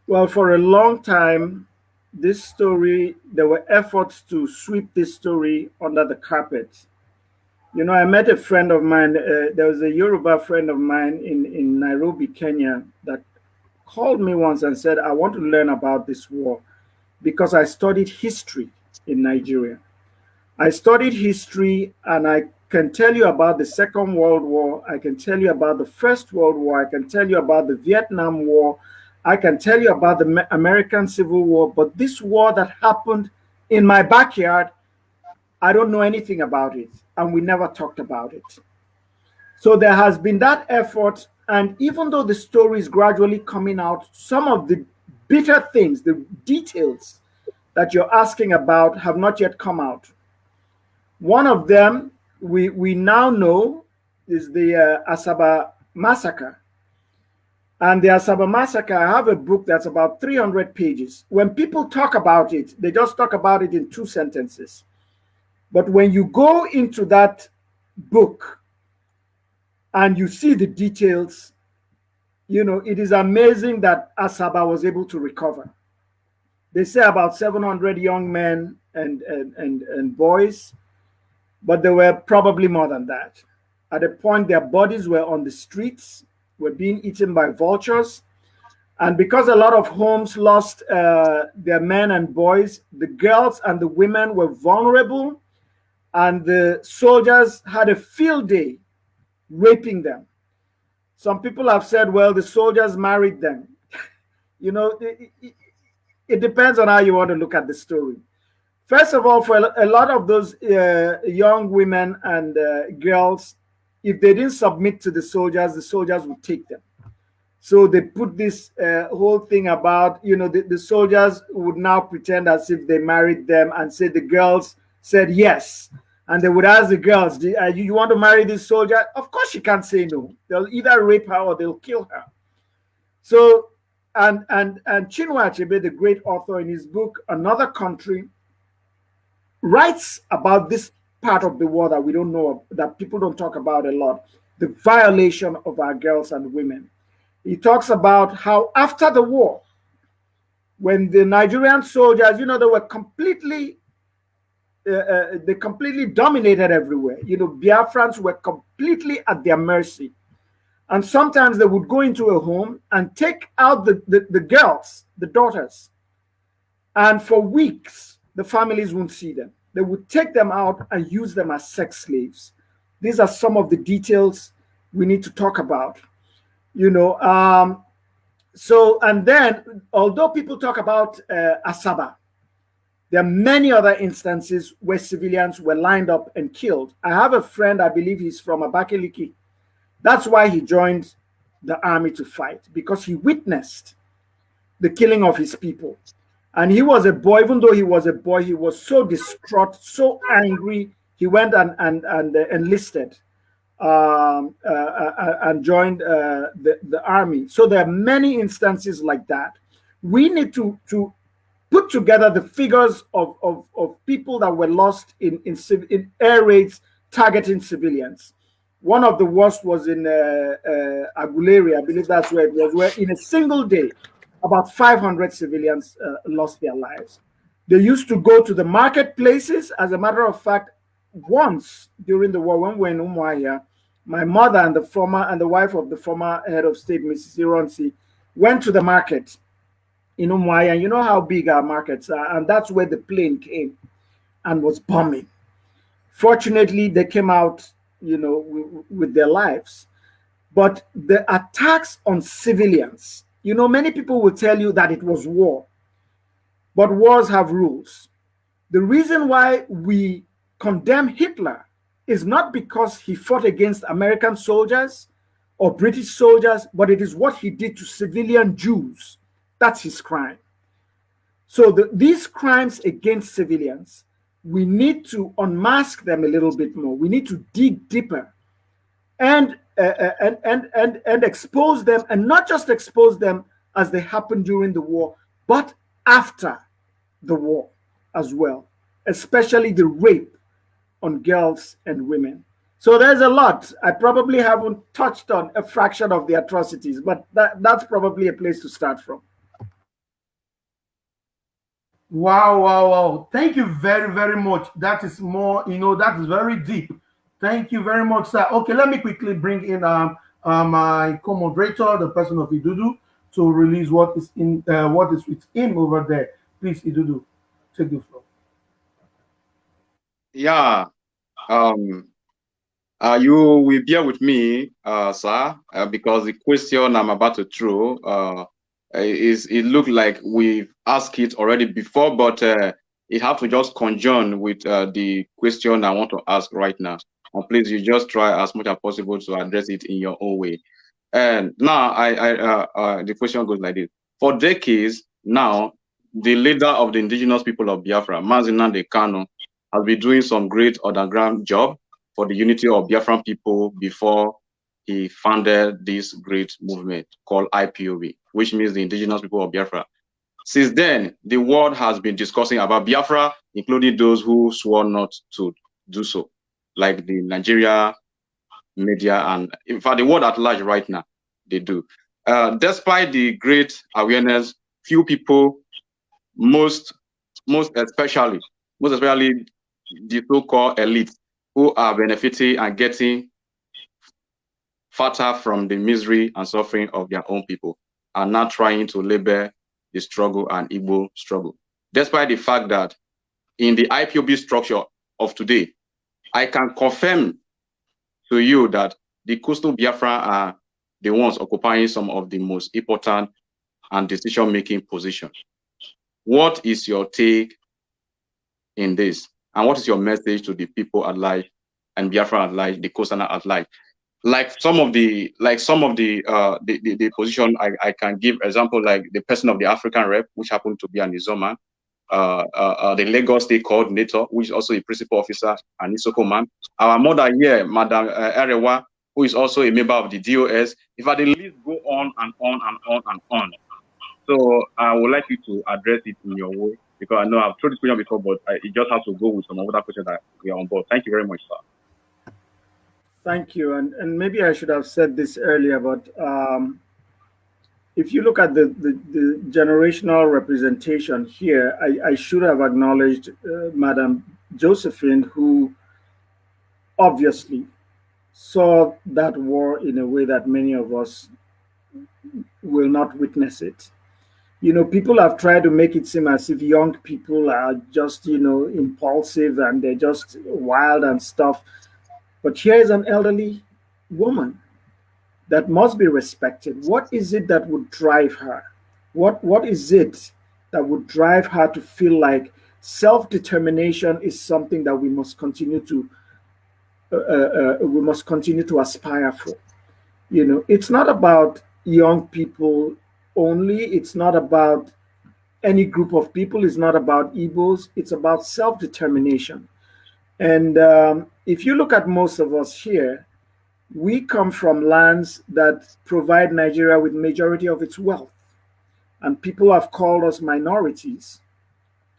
Well, for a long time, this story, there were efforts to sweep this story under the carpet. You know, I met a friend of mine, uh, there was a Yoruba friend of mine in, in Nairobi, Kenya, that called me once and said, I want to learn about this war because I studied history in Nigeria. I studied history and I can tell you about the Second World War. I can tell you about the First World War. I can tell you about the Vietnam War. I can tell you about the American Civil War. But this war that happened in my backyard, I don't know anything about it. And we never talked about it. So there has been that effort. And even though the story is gradually coming out, some of the bitter things, the details that you're asking about have not yet come out. One of them we, we now know is the uh, Asaba massacre. And the Asaba massacre, I have a book that's about 300 pages. When people talk about it, they just talk about it in two sentences. But when you go into that book and you see the details, you know, it is amazing that Asaba was able to recover. They say about 700 young men and, and, and, and boys, but there were probably more than that. At a point, their bodies were on the streets, were being eaten by vultures. And because a lot of homes lost uh, their men and boys, the girls and the women were vulnerable, and the soldiers had a field day raping them. Some people have said, well, the soldiers married them. you know, it, it, it, depends on how you want to look at the story. First of all, for a lot of those uh, young women and uh, girls, if they didn't submit to the soldiers, the soldiers would take them. So they put this uh, whole thing about, you know, the, the soldiers would now pretend as if they married them and say the girls said yes and they would ask the girls, uh, you, you want to marry this soldier? Of course she can't say no. They'll either rape her or they'll kill her. So, and and and Chinua Achebe, the great author, in his book Another Country, writes about this part of the war that we don't know that people don't talk about a lot, the violation of our girls and women. He talks about how after the war, when the Nigerian soldiers, you know, they were completely uh, uh, they completely dominated everywhere. You know, Biafrans were completely at their mercy. And sometimes they would go into a home and take out the, the, the girls, the daughters. And for weeks, the families won't see them. They would take them out and use them as sex slaves. These are some of the details we need to talk about. You know, um, so, and then, although people talk about uh, Asaba, there are many other instances where civilians were lined up and killed. I have a friend, I believe he's from Abakaliki. That's why he joined the army to fight, because he witnessed the killing of his people. And he was a boy, even though he was a boy, he was so distraught, so angry. He went and, and, and uh, enlisted um, uh, uh, and joined uh, the, the army. So there are many instances like that. We need to, to put together the figures of, of, of people that were lost in, in, in air raids targeting civilians. One of the worst was in uh, uh, Aguleri, I believe that's where it was, where in a single day, about 500 civilians uh, lost their lives. They used to go to the marketplaces. As a matter of fact, once during the war, when we were in Umuahia, my mother and the former and the wife of the former head of state, Mrs. Ironsi, went to the market in Umuahia. You know how big our markets are, and that's where the plane came and was bombing. Fortunately, they came out you know, with their lives. But the attacks on civilians, you know, many people will tell you that it was war, but wars have rules. The reason why we condemn Hitler is not because he fought against American soldiers or British soldiers, but it is what he did to civilian Jews. That's his crime. So the, these crimes against civilians we need to unmask them a little bit more. We need to dig deeper and, uh, uh, and, and, and, and expose them, and not just expose them as they happened during the war, but after the war as well, especially the rape on girls and women. So there's a lot. I probably haven't touched on a fraction of the atrocities, but that, that's probably a place to start from.
Wow, wow, wow. Thank you very, very much. That is more, you know, that is very deep. Thank you very much, sir. Okay, let me quickly bring in um, uh, my co-moderator, the person of Idudu, to release what is in uh, what is with him over there. Please, Idudu, take the floor.
Yeah. Um uh, you will bear with me, uh, sir, uh, because the question I'm about to throw uh, is it looked like we've asked it already before, but uh, it have to just conjoin with uh, the question I want to ask right now. And please, you just try as much as possible to address it in your own way. And now, I, I uh, uh, the question goes like this: For decades now, the leader of the indigenous people of Biafra, Mazi Nnamdi Kanu, has been doing some great underground job for the unity of Biafran people before he founded this great movement called IPOB, which means the indigenous people of Biafra. Since then, the world has been discussing about Biafra, including those who swore not to do so, like the Nigeria media and in fact the world at large right now, they do. Uh, despite the great awareness, few people, most most especially, most especially the so-called elite who are benefiting and getting fatter from the misery and suffering of their own people are not trying to label the struggle and Igbo struggle. Despite the fact that in the IPOB structure of today, I can confirm to you that the coastal Biafra are the ones occupying some of the most important and decision-making positions. What is your take in this? And what is your message to the people at large and Biafra at large, the coastal at large? Like some of the like some of the uh the, the, the, position I, I can give example like the person of the African rep, which happened to be an Izoman, uh, uh, uh, the Lagos State coordinator, which is also a principal officer, and Isoko man. Our mother here, Madam uh, Erewa, who is also a member of the DOS. If I the list go on and on and on and on. So I would like you to address it in your way because I know I've told this question before, but I, it just has to go with some other questions that we are on board. Thank you very much, sir.
Thank you. And, and maybe I should have said this earlier, but um, if you look at the, the, the generational representation here, I, I should have acknowledged uh, Madam Josephine, who obviously saw that war in a way that many of us will not witness it. You know, people have tried to make it seem as if young people are just, you know, impulsive and they're just wild and stuff. But here is an elderly woman that must be respected. What is it that would drive her? What, what is it that would drive her to feel like self-determination is something that we must continue to uh, uh, uh, we must continue to aspire for. You know, it's not about young people only. It's not about any group of people. It's not about Igbos. It's about self-determination. And um, if you look at most of us here, we come from lands that provide Nigeria with majority of its wealth. And people have called us minorities.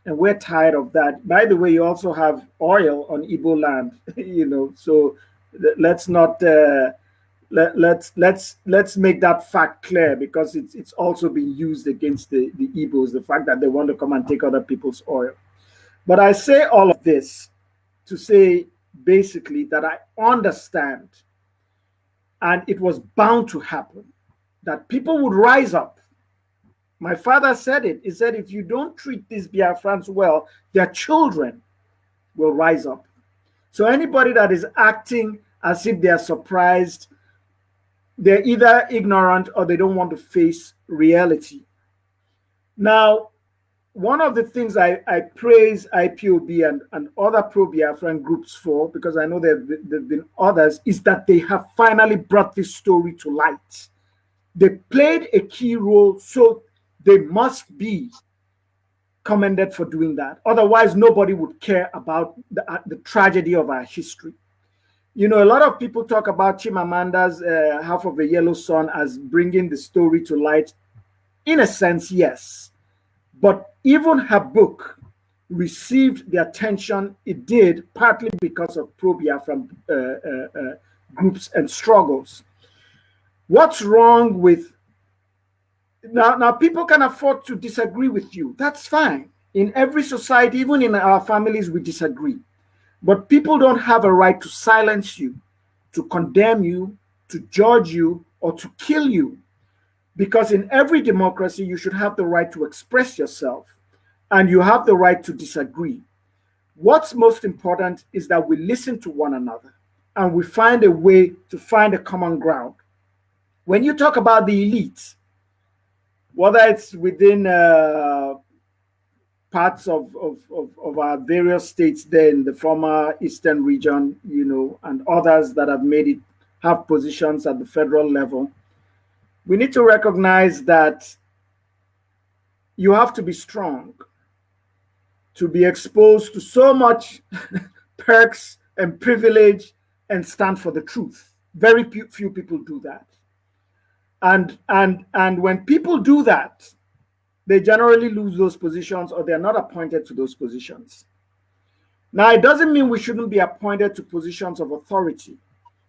and we're tired of that. By the way, you also have oil on Igbo land, you know, so let's not uh, let, let's let's let's make that fact clear because it's it's also being used against the the the fact that they want to come and take other people's oil. But I say all of this to say basically that I understand, and it was bound to happen, that people would rise up my father said it. He said, if you don't treat these Biafrans well, their children will rise up. So anybody that is acting as if they're surprised, they're either ignorant or they don't want to face reality. Now, one of the things I, I praise IPOB and, and other pro-Biafran groups for, because I know there have been others, is that they have finally brought this story to light. They played a key role so they must be commended for doing that. Otherwise, nobody would care about the, uh, the tragedy of our history. You know, a lot of people talk about Chimamanda's uh, Half of a Yellow Sun as bringing the story to light. In a sense, yes. But even her book received the attention it did partly because of pro-Biafran uh, uh, uh, groups and struggles. What's wrong with now, now people can afford to disagree with you. That's fine. In every society, even in our families, we disagree. But people don't have a right to silence you, to condemn you, to judge you, or to kill you. Because in every democracy, you should have the right to express yourself and you have the right to disagree. What's most important is that we listen to one another and we find a way to find a common ground. When you talk about the elites, whether it's within uh, parts of, of, of, of, our various states there in the former eastern region, you know, and others that have made it have positions at the federal level, we need to recognize that you have to be strong to be exposed to so much perks and privilege and stand for the truth. Very few people do that. And, and, and when people do that, they generally lose those positions or they're not appointed to those positions. Now, it doesn't mean we shouldn't be appointed to positions of authority.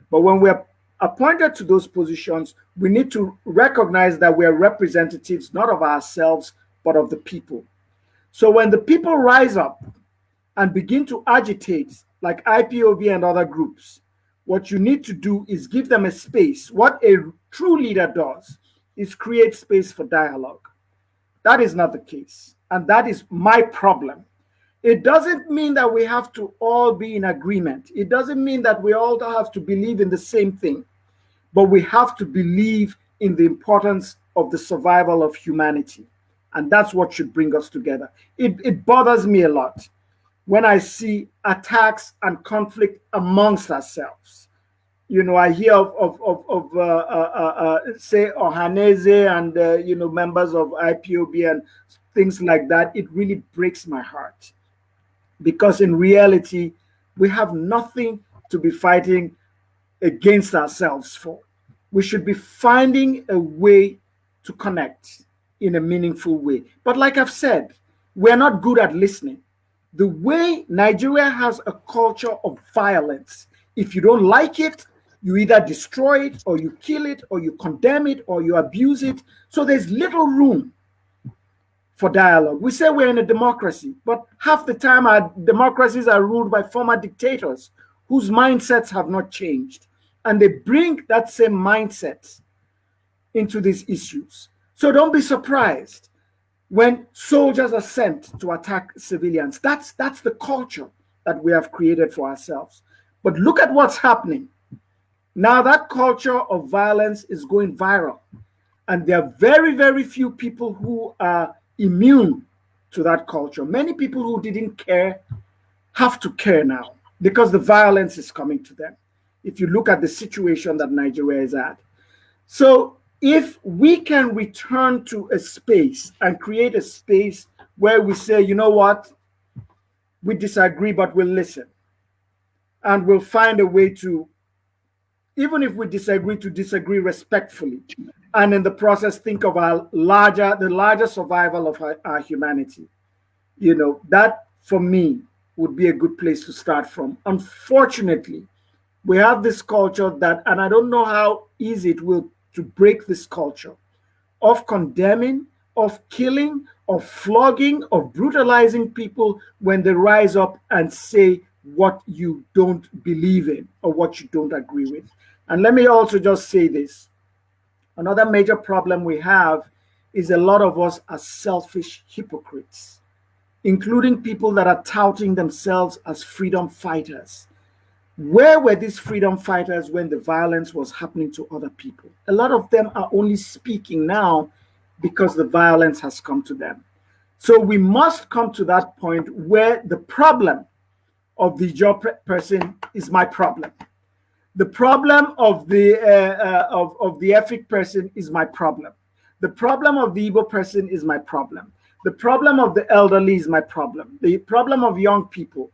But when we're appointed to those positions, we need to recognize that we're representatives not of ourselves, but of the people. So when the people rise up and begin to agitate, like IPOB and other groups, what you need to do is give them a space. What a true leader does is create space for dialogue. That is not the case. And that is my problem. It doesn't mean that we have to all be in agreement. It doesn't mean that we all have to believe in the same thing. But we have to believe in the importance of the survival of humanity. And that's what should bring us together. It, it bothers me a lot when I see attacks and conflict amongst ourselves you know, I hear of of of, of uh, uh, uh, uh say Ohanaeze and uh, you know members of IPOB and things like that. It really breaks my heart because in reality, we have nothing to be fighting against ourselves for. We should be finding a way to connect in a meaningful way. But like I've said, we're not good at listening. The way Nigeria has a culture of violence, if you don't like it, you either destroy it or you kill it or you condemn it or you abuse it. So there's little room for dialogue. We say we're in a democracy, but half the time our democracies are ruled by former dictators whose mindsets have not changed. And they bring that same mindset into these issues. So don't be surprised when soldiers are sent to attack civilians. That's, that's the culture that we have created for ourselves. But look at what's happening now that culture of violence is going viral. And there are very, very few people who are immune to that culture. Many people who didn't care have to care now because the violence is coming to them. If you look at the situation that Nigeria is at. So if we can return to a space and create a space where we say, you know what, we disagree, but we'll listen. And we'll find a way to even if we disagree, to disagree respectfully, and in the process think of our larger, the larger survival of our, our humanity. You know, that for me would be a good place to start from. Unfortunately, we have this culture that, and I don't know how easy it will to break this culture of condemning, of killing, of flogging, of brutalizing people when they rise up and say what you don't believe in or what you don't agree with. And let me also just say this. Another major problem we have is a lot of us are selfish hypocrites, including people that are touting themselves as freedom fighters. Where were these freedom fighters when the violence was happening to other people? A lot of them are only speaking now because the violence has come to them. So we must come to that point where the problem of the job person is my problem. The problem of the uh, uh, of, of the Efik person is my problem. The problem of the Igbo person is my problem. The problem of the elderly is my problem. The problem of young people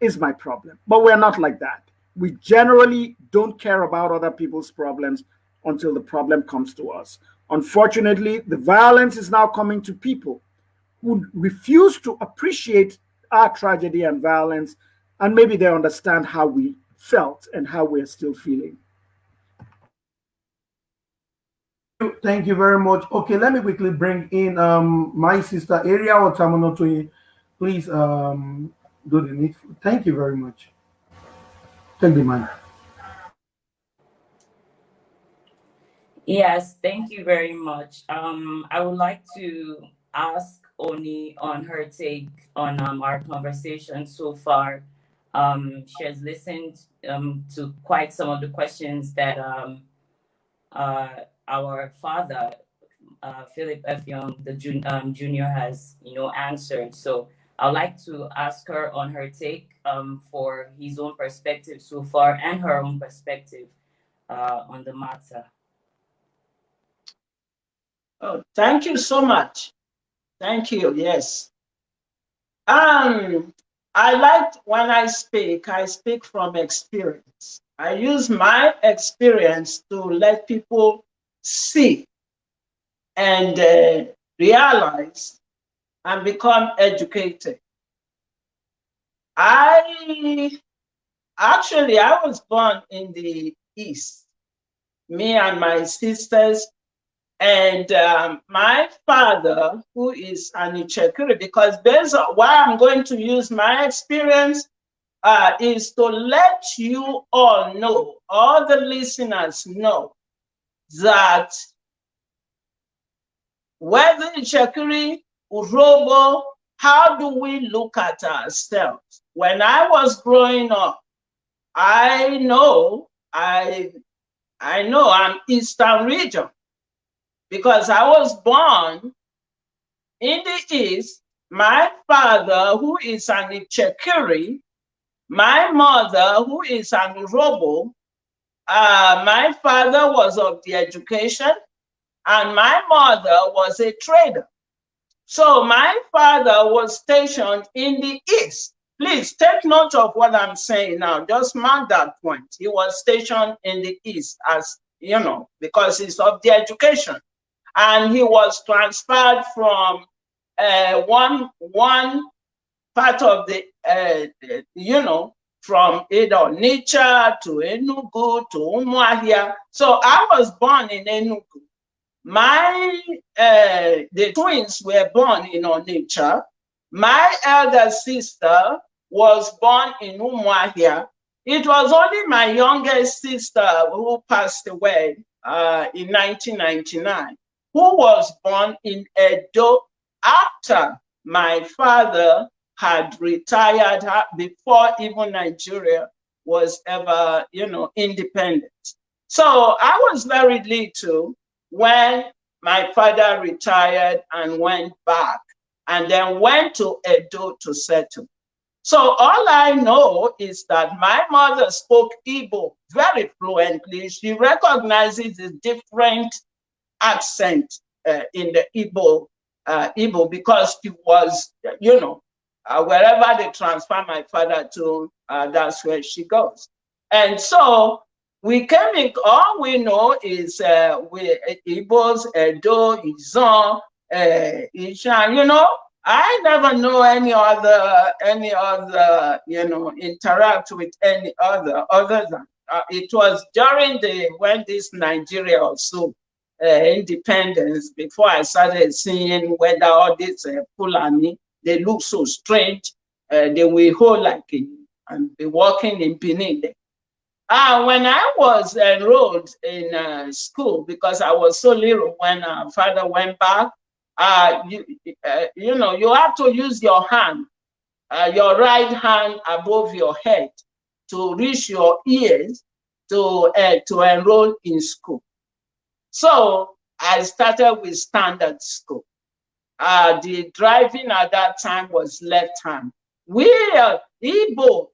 is my problem. But we're not like that. We generally don't care about other people's problems until the problem comes to us. Unfortunately, the violence is now coming to people who refuse to appreciate our tragedy and violence, and maybe they understand how we felt and how we're still feeling.
Thank you very much. Okay, let me quickly bring in um, my sister Area or Tamonotoi. Please um, do the needful. Thank you very much. Thank you, man.
Yes, thank you very much. Um, I would like to ask Oni on her take on um, our conversation so far. Um, she has listened um, to quite some of the questions that um, uh, our father, uh, Philip Effiong, the jun um, junior, has you know answered. So I'd like to ask her on her take um, for his own perspective so far and her own perspective uh, on the matter.
Oh, thank you so much. Thank you. Yes. Um, I like when I speak, I speak from experience. I use my experience to let people see and uh, realize and become educated. I actually, I was born in the East. Me and my sisters and um, my father, who is an Itsekiri, because on why I'm going to use my experience uh, is to let you all know, all the listeners know, that whether Itsekiri, Urhobo, how do we look at ourselves? When I was growing up, I know I I know I'm Eastern region because I was born in the East. My father, who is an Itsekiri, my mother, who is an Urhobo, uh, my father was of the education, and my mother was a trader. So my father was stationed in the East. Please take note of what I'm saying now. Just mark that point. He was stationed in the East as, you know, because he's of the education and he was transferred from uh, one one part of the uh, you know from either Onitsha to Enugu to Umuahia. So I was born in Enugu. My uh, the twins were born in Onitsha. My elder sister was born in Umuahia. It was only my youngest sister who passed away uh, in 1999 who was born in Edo after my father had retired before even Nigeria was ever, you know, independent. So I was very little when my father retired and went back and then went to Edo to settle. So all I know is that my mother spoke Igbo very fluently. She recognizes the different accent uh, in the Igbo, uh, Igbo because he was, you know, uh, wherever they transfer my father to, uh, that's where she goes. And so we came in, all we know is uh, we Igbos, Edo, Izon, uh, Ishan, you know, I never know any other, any other, you know, interact with any other, other than uh, it was during the, when this Nigeria also uh, independence, before I started seeing whether all this uh, Fulani, they look so strange, uh, they will hold like it and be walking in Benin. Uh, when I was enrolled in uh, school, because I was so little when uh, father went back, uh, you, uh, you know, you have to use your hand, uh, your right hand above your head to reach your ears to, uh, to enroll in school. So I started with standard school. Uh, the driving at that time was left hand. We are Igbo,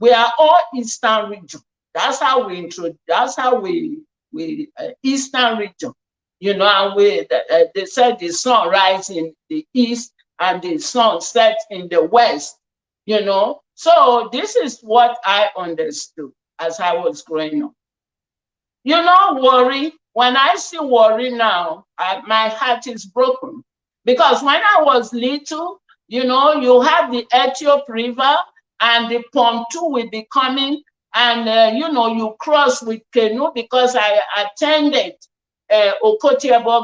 we are all Eastern region. That's how we intro, that's how we, we uh, Eastern region. You know, and we, uh, they said the sun rises in the east and the sun sets in the west, you know. So this is what I understood as I was growing up. You know, Warri, when I see Warri now, I, my heart is broken. Because when I was little, you know, you have the Ethiop River and the pontoon will be coming and, uh, you know, you cross with canoe because I attended uh,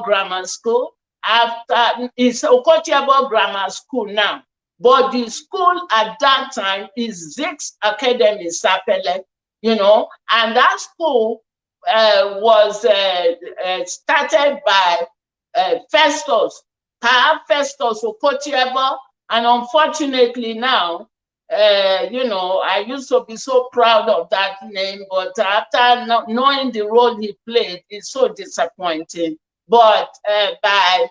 Grammar School. After it's Okotie-Eboh Grammar School now, but the school at that time is Zik's Academy Sapele, you know, and that school uh, was uh, uh, started by uh, Festus, Pa Festus Okotie-Eboh, and unfortunately now, uh, you know, I used to be so proud of that name, but after not knowing the role he played, it's so disappointing. But by,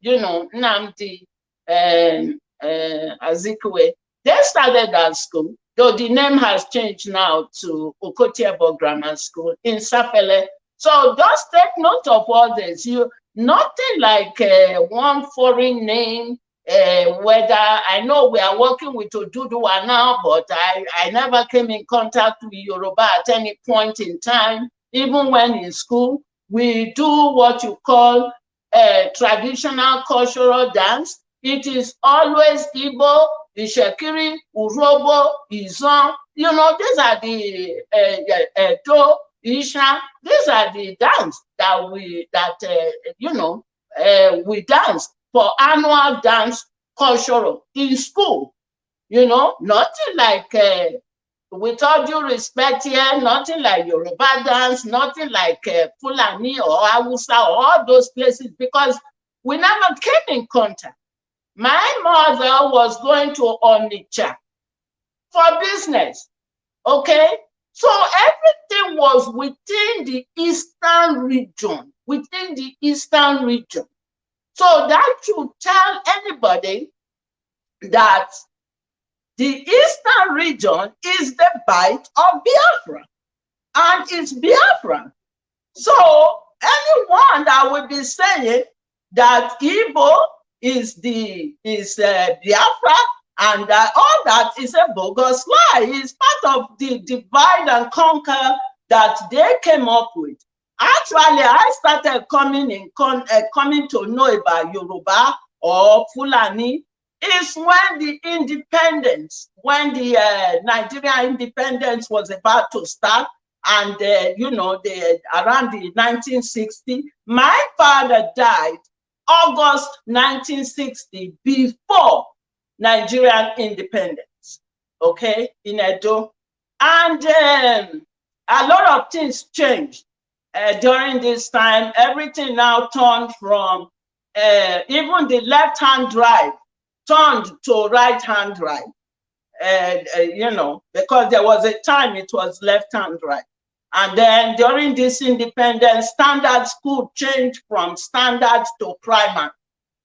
you know, Nnamdi um, Azikiwe, they started that school though the name has changed now to Okotie-Eboh Grammar School in Sapele. So just take note of all this. You nothing like uh, one foreign name. Uh, whether I know we are working with Oduduwa now, but I, I never came in contact with Yoruba at any point in time. Even when in school, we do what you call uh, traditional cultural dance. It is always Igbo Itsekiri, Urhobo, Izon. You know, these are the uh, uh, Do, Isha. These are the dance that we that uh, you know uh, we dance for annual dance cultural in school. You know, nothing like. Uh, with all due respect here, nothing like Yoruba dance, nothing like uh, Fulani or Awusa or all those places because we never came in contact. My mother was going to Onitsha for business. Okay? So everything was within the eastern region, within the eastern region. So that should tell anybody that the eastern region is the Bight of Biafra, and it's Biafra. So anyone that would be saying that Igbo is the is uh, Biafra, and uh, all that is a bogus lie. It's part of the divide and conquer that they came up with. Actually, I started coming in con, uh, coming to know about Yoruba or Fulani is when the independence, when the uh, Nigeria independence was about to start, and uh, you know, the around the 1960, my father died August 1960, before Nigerian independence, okay, in Edo. And um, a lot of things changed uh, during this time. Everything now turned from uh, even the left-hand drive turned to right-hand drive. Uh, you know, because there was a time it was left-hand drive. And then during this independence, standard school changed from standard to primary.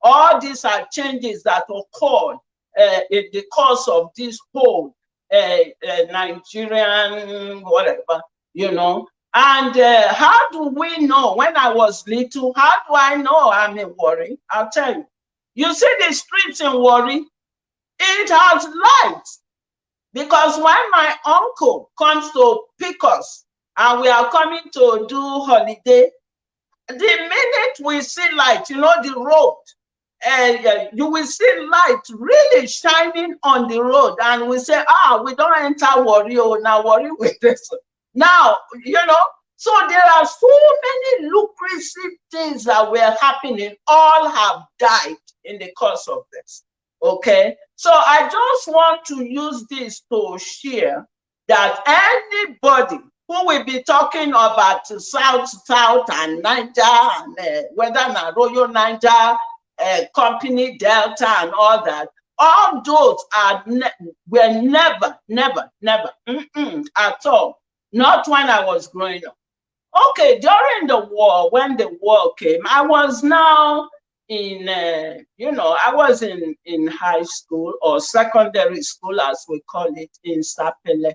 All these are changes that occurred uh, in the course of this whole uh, uh, Nigerian whatever, you know. And how do we know? When I was little, how do I know I'm in Warri? I'll tell you. You see the streets in Warri, it has lights. Because when my uncle comes to pick us and we are coming to do holiday, the minute we see light, you know, the road, uh, you will see light really shining on the road, and we say, ah, we don't enter Warri, oh, now Warri with this. Now, you know, so there are so many lucrative things that were happening, all have died in the course of this. Okay, so I just want to use this to share that anybody who will be talking about South, South, and Niger, and uh, whether na Royal Niger, uh, Company Delta, and all that, all those are ne were never, never, never mm -mm, at all. Not when I was growing up. Okay, during the war, when the war came, I was now in, uh, you know, I was in, in high school or secondary school, as we call it in Sapele.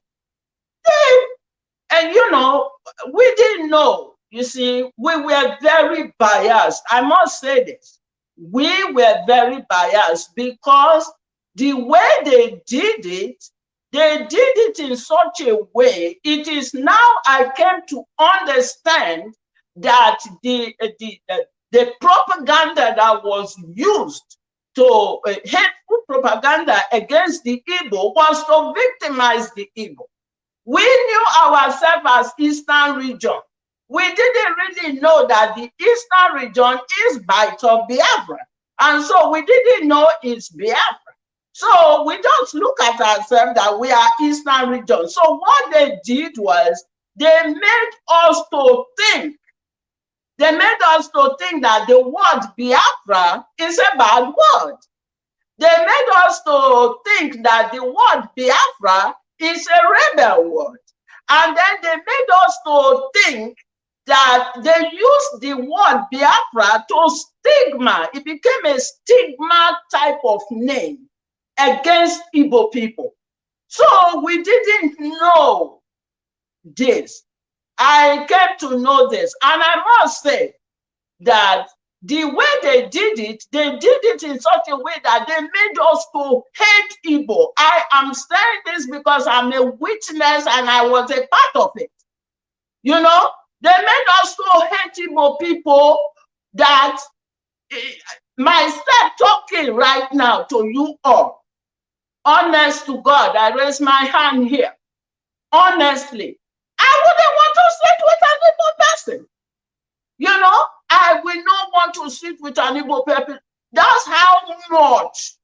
And, you know, we didn't know. You see, we were very biased. I must say this. We were very biased because the way they did it, they did it in such a way. It is now I came to understand that the, the, the, the propaganda that was used to uh, hateful propaganda against the Igbo was to victimize the Igbo. We knew ourselves as Eastern region. We didn't really know that the Eastern region is Bight of Biafra. And so we didn't know it's Biafra. So we just look at ourselves that we are Eastern region. So what they did was they made us to think. They made us to think that the word Biafra is a bad word. They made us to think that the word Biafra is a rebel word. And then they made us to think that they used the word Biafra to stigma. It became a stigma type of name against Igbo people. So we didn't know this. I came to know this. And I must say that the way they did it, they did it in such a way that they made us to hate Igbo. I am saying this because I'm a witness and I was a part of it. You know, they made us to hate Igbo people that eh, myself talking right now to you all. Honest to God, I raise my hand here. Honestly, I wouldn't want to sit with an Igbo person. You know, I will not want to sit with an Igbo people. That's how much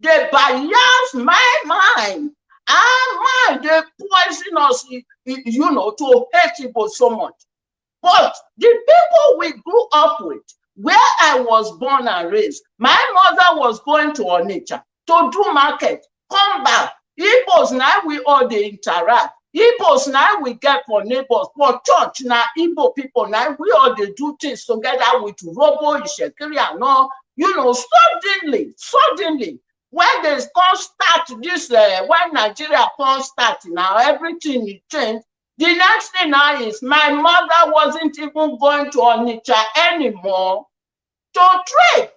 they bias my mind. Our mind, they poison us, you know, to hate Igbo so much. But the people we grew up with, where I was born and raised, my mother was going to Onitsha to do market, come back. Igbos now we all they interact. Igbos now we get for neighbors, for church now Igbo people now we all they do things together with Robo, Ishekiri and all. You know, suddenly, suddenly, when they come start this, uh, when Nigeria come start now, everything changed. The next thing now is my mother wasn't even going to Onitsha anymore to trade.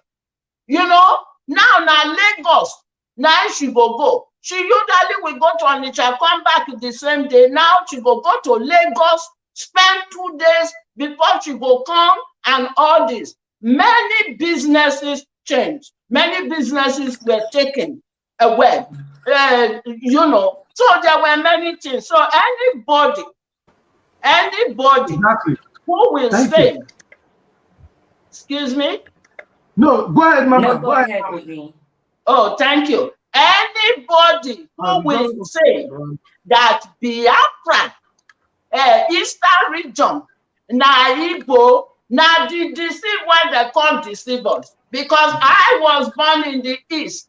You know, now now Lagos, now she go go. She usually will go to Onitsha, come back the same day. Now she go go to Lagos, spend two days before she go come and all this. Many businesses changed. Many businesses were taken away. Uh, you know, so there were many things. So anybody, anybody
Exactly.
who will
Thank
say,
you.
excuse me,
No, go ahead, Mama.
No,
go
go
ahead.
ahead,
oh, thank you. Anybody who will say that Biafra, uh, Eastern region, na Igbo, na the deceive when they come deceive us. Because I was born in the East,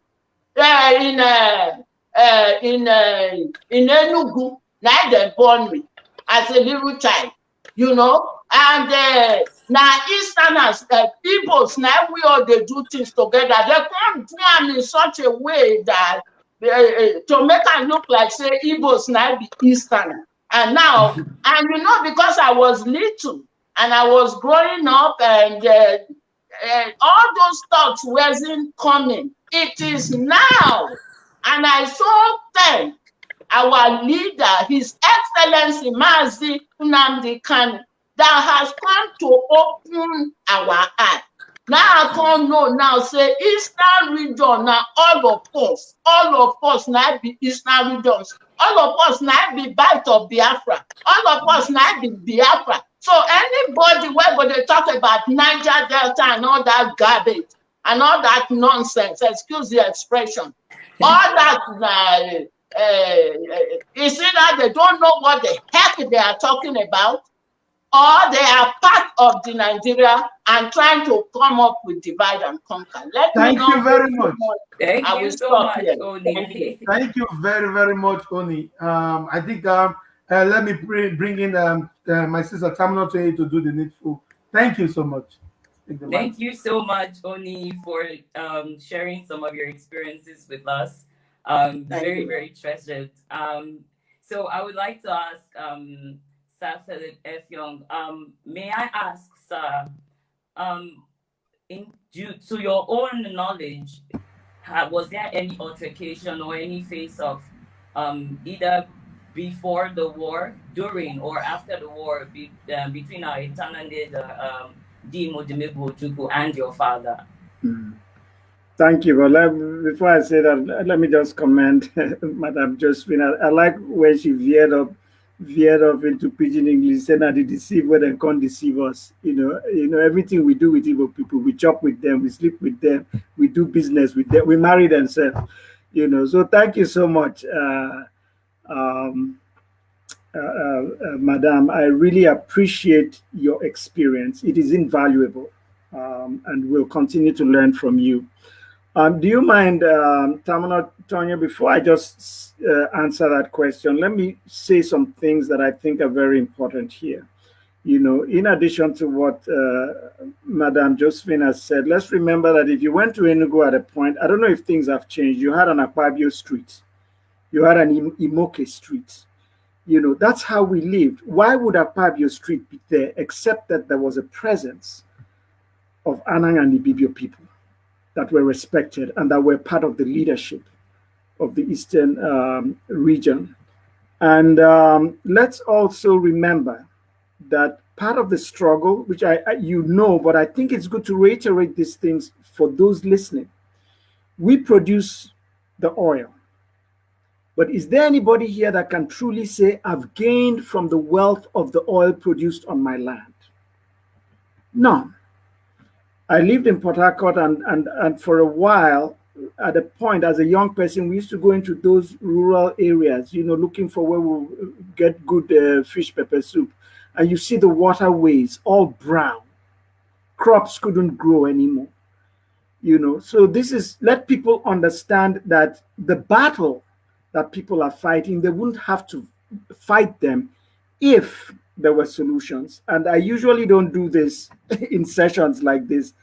uh, in uh, uh, in uh, in Enugu, na they born me as a little child, you know. And uh, na Easterners, Igbos, now we all they do things together. They come do am in such a way that uh, uh, to make am look like say Igbos now be Eastern. And now, and you know, because I was little and I was growing up and uh, uh, all those thoughts wasn't coming. It is now. And I so thank our leader, His Excellency Mazi Nnamdi Kanu, that has come to open our eyes. Now I can't know now, say Eastern region, now all of us, all of us now be Eastern regions. All of us now be bite of Biafra. All of us now be Biafra. So anybody where they talk about Niger Delta and all that garbage and all that nonsense, excuse the expression, all that uh, uh, is it that they don't know what the heck they are talking about, or they are part of the Nigeria and trying to come up with divide and conquer.
Let Thank you very much.
Thank I you so much, here. Oni.
Thank you. Very, very much, Oni. Um, I think um, uh, let me bring, bring in um, uh, my sister Tamino to to do the needful. Thank you so much.
Thank you so much, Oni, for um, sharing some of your experiences with us. Um, very, you. very treasured. Um, so I would like to ask um, Sir Philip Effiong, um, may I ask, sir, um, in due to your own knowledge, was there any altercation or any face of um, either before the war, during, or after the war be, uh, between our Itanande, um, Dimo Ojukwu, and your father?
Mm. Thank you. Let, before I say that, let me just comment, Madam Josephine. I, I like when she veered up veered off into pidgin English, saying that they deceive when they can't deceive us. You know, you know, everything we do with Igbo people, we chop with them, we sleep with them, we do business with them, we marry themselves. You know, so thank you so much, uh, um, uh, uh, uh Madam. I really appreciate your experience. It is invaluable, um, and we'll continue to learn from you. Um, do you mind, um, Tamina Tonya, before I just uh, answer that question, let me say some things that I think are very important here. You know, in addition to what uh, Madame Josephine has said, let's remember that if you went to Enugu at a point, I don't know if things have changed, you had an Akpabio street, you had an Imoke street. You know, that's how we lived. Why would Akpabio street be there except that there was a presence of Anang and Ibibio people? That were respected and that were part of the leadership of the Eastern um, region. And um, let's also remember that part of the struggle, which I, I, you know, but I think it's good to reiterate these things for those listening. We produce the oil. But is there anybody here that can truly say, I've gained from the wealth of the oil produced on my land? None. I lived in Port Harcourt and, and, and for a while, at a point as a young person, we used to go into those rural areas, you know, looking for where we we'll get good uh, fish pepper soup. And you see the waterways all brown. Crops couldn't grow anymore. You know, so this is let people understand that the battle that people are fighting, they wouldn't have to fight them if there were solutions. And I usually don't do this in sessions like this,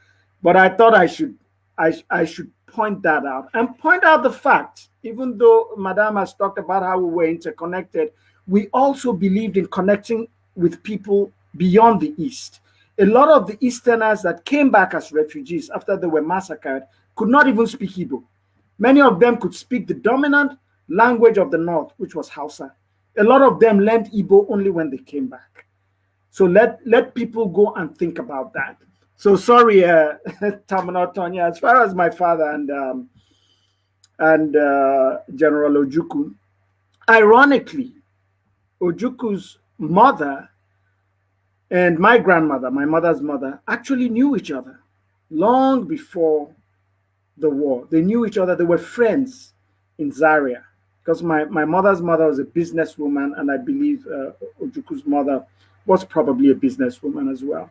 but I thought I should I, I should point that out and point out the fact, even though Madame has talked about how we were interconnected, we also believed in connecting with people beyond the East. A lot of the Easterners that came back as refugees after they were massacred could not even speak Igbo. Many of them could speak the dominant language of the North, which was Hausa a lot of them learned Igbo only when they came back. So let let people go and think about that. So sorry, uh, as far as my father and um, and uh, General Ojukwu, ironically, Ojukwu's mother and my grandmother, my mother's mother, actually knew each other long before the war. They knew each other. They were friends in Zaria because my, my mother's mother was a businesswoman, and I believe uh, Ojukwu's mother was probably a businesswoman as well.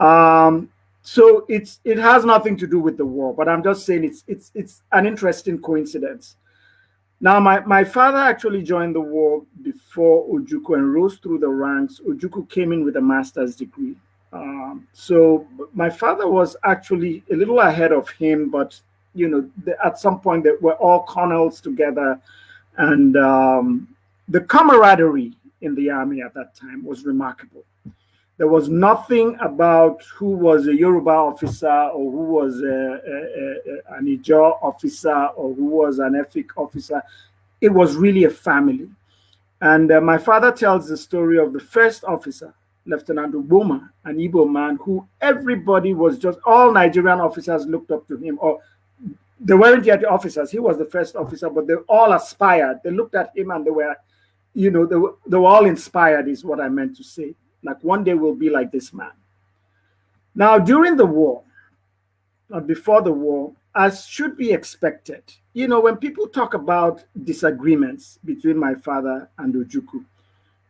Um, so it's it has nothing to do with the war, but I'm just saying it's it's it's an interesting coincidence. Now, my, my father actually joined the war before Ojukwu and rose through the ranks. Ojukwu came in with a master's degree. Um, so my father was actually a little ahead of him, but you know, at some point they were all colonels together and um, the camaraderie in the army at that time was remarkable. There was nothing about who was a Yoruba officer or who was a, a, a, an officer or who was an Efik officer. It was really a family. And uh, my father tells the story of the first officer Lieutenant Uboma, an Igbo man who everybody was just, all Nigerian officers looked up to him, or they weren't yet officers. He was the first officer, but they all aspired. They looked at him and they were, you know, they were, they were all inspired, is what I meant to say. Like one day we'll be like this man. Now, during the war, or before the war, as should be expected, you know, when people talk about disagreements between my father and Ojukwu,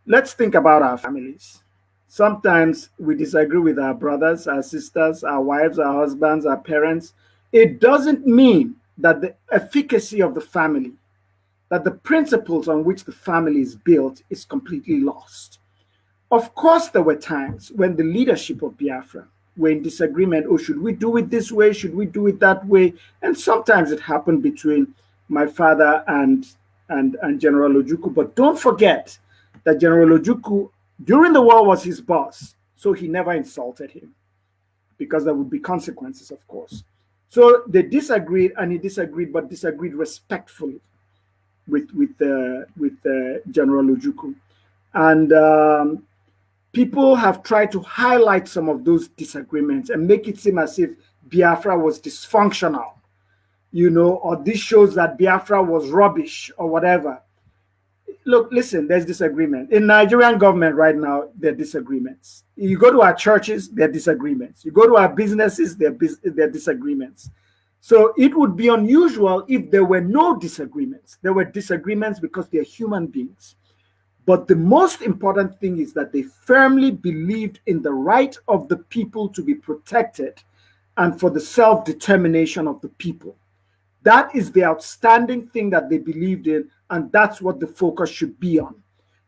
let's think about our families. Sometimes we disagree with our brothers, our sisters, our wives, our husbands, our parents. It doesn't mean that the efficacy of the family, that the principles on which the family is built is completely lost. Of course, there were times when the leadership of Biafra were in disagreement. Oh, should we do it this way? Should we do it that way? And sometimes it happened between my father and and, and General Ojukwu. But don't forget that General Ojukwu during the war was his boss, so he never insulted him because there would be consequences, of course. So they disagreed, and he disagreed, but disagreed respectfully with with uh, with uh, General Ojukwu, and um, people have tried to highlight some of those disagreements and make it seem as if Biafra was dysfunctional, you know, or this shows that Biafra was rubbish or whatever look, listen, there's disagreement. In Nigerian government right now, there are disagreements. You go to our churches, there are disagreements. You go to our businesses, there are, disagreements. So it would be unusual if there were no disagreements. There were disagreements because they're human beings. But the most important thing is that they firmly believed in the right of the people to be protected and for the self-determination of the people. That is the outstanding thing that they believed in and that's what the focus should be on.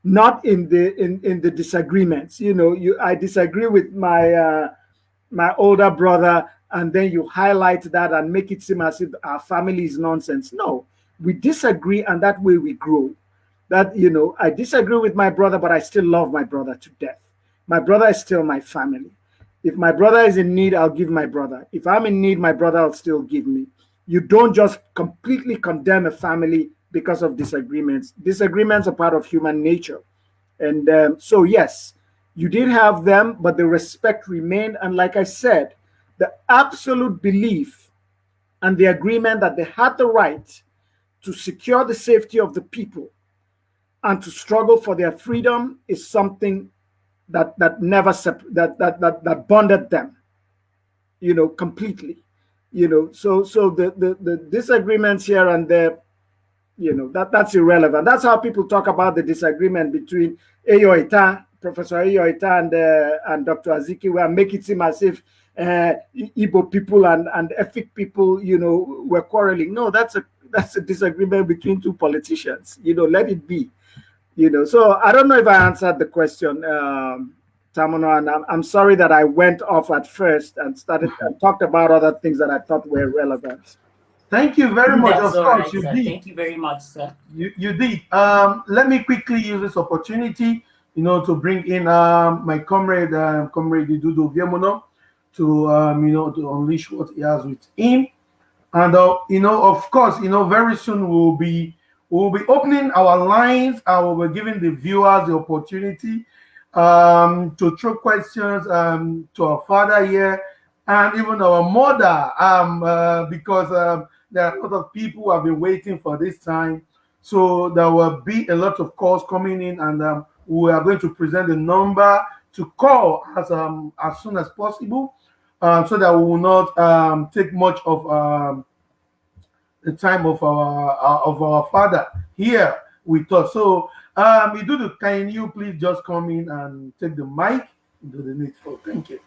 Not in the in in the disagreements. You know you i disagree with my uh my older brother and then you highlight that and make it seem as if our family is nonsense. No we disagree and that way we grow. That you know i disagree with my brother but i still love my brother to death. My brother is still my family. If my brother is in need i'll give my brother. If i'm in need my brother will still give me you don't just completely condemn a family because of disagreements. Disagreements are part of human nature. And um, so, yes, you did have them, but the respect remained. And like I said, the absolute belief and the agreement that they had the right to secure the safety of the people and to struggle for their freedom is something that that never that that that that bonded them you know completely you know so so the the, the disagreements here and there you know that that's irrelevant. That's how people talk about the disagreement between Eyo Ita, professor Eyo Ita and uh, and dr azikiwe make it seem as if uh, Igbo people and and Efik people you know were quarreling. No that's a that's a disagreement between two politicians. You know let it be. You know so i don't know if i answered the question um Tamuno, and I'm, I'm sorry that I went off at first and started and talked about other things that I thought were relevant.
Thank you very much.
That's
of course,
right,
you
sir.
did.
Thank you very much, sir.
You, you did. Um, let me quickly use this opportunity, you know, to bring in um, my comrade, um, comrade Dudu Viemono, to um, you know to unleash what he has with him, and uh, you know, of course, you know, very soon we'll be we'll be opening our lines. I will be giving the viewers the opportunity um, to throw questions um, to our father here and even our mother um, uh, because um, there are a lot of people who have been waiting for this time. So there will be a lot of calls coming in, and um, we are going to present the number to call as um, as soon as possible, uh, so that we will not um, take much of um, the time of our uh, of our father here with us. So, um, Idudu, can you please just come in and take the mic into the needful? Thank you.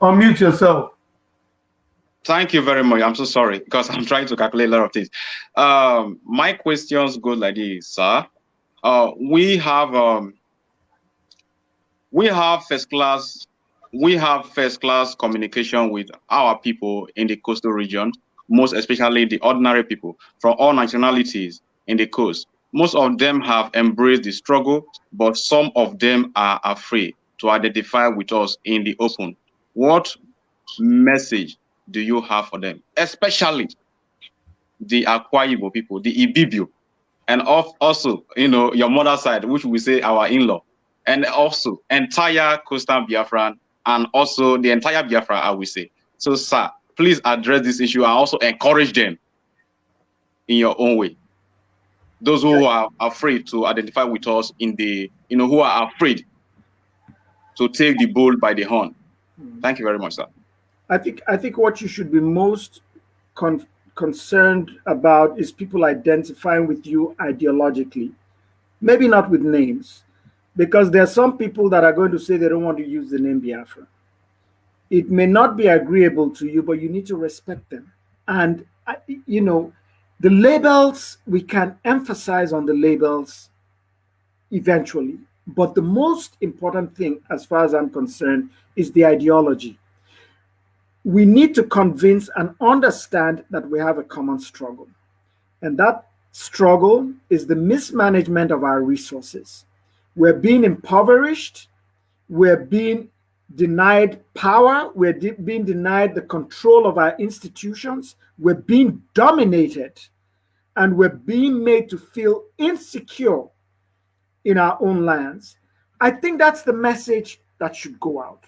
Unmute yourself.
Thank you very much. I'm so sorry because I'm trying to calculate a lot of things. Um, my questions go like this, sir. Uh, we have um, we have first class we have first class communication with our people in the coastal region, most especially the ordinary people from all nationalities in the coast. Most of them have embraced the struggle, but some of them are afraid to identify with us in the open. What message do you have for them, especially the Akwa people, the Ibibio, and of also, you know, your mother's side, which we say our in-law, and also entire coastal Biafran, and also the entire Biafra, I will say. So, sir, please address this issue and also encourage them in your own way. Those who are afraid to identify with us in the, you know, who are afraid to take the bull by the horn. Hmm. Thank you very much, sir.
I think I think what you should be most con concerned about is people identifying with you ideologically, maybe not with names, because there are some people that are going to say they don't want to use the name Biafra. It may not be agreeable to you, but you need to respect them. And, you know, the labels, we can emphasize on the labels eventually. But the most important thing, as far as I'm concerned, is the ideology we need to convince and understand that we have a common struggle. And that struggle is the mismanagement of our resources. We're being impoverished, we're being denied power, we're de being denied the control of our institutions, we're being dominated, and we're being made to feel insecure in our own lands. I think that's the message that should go out.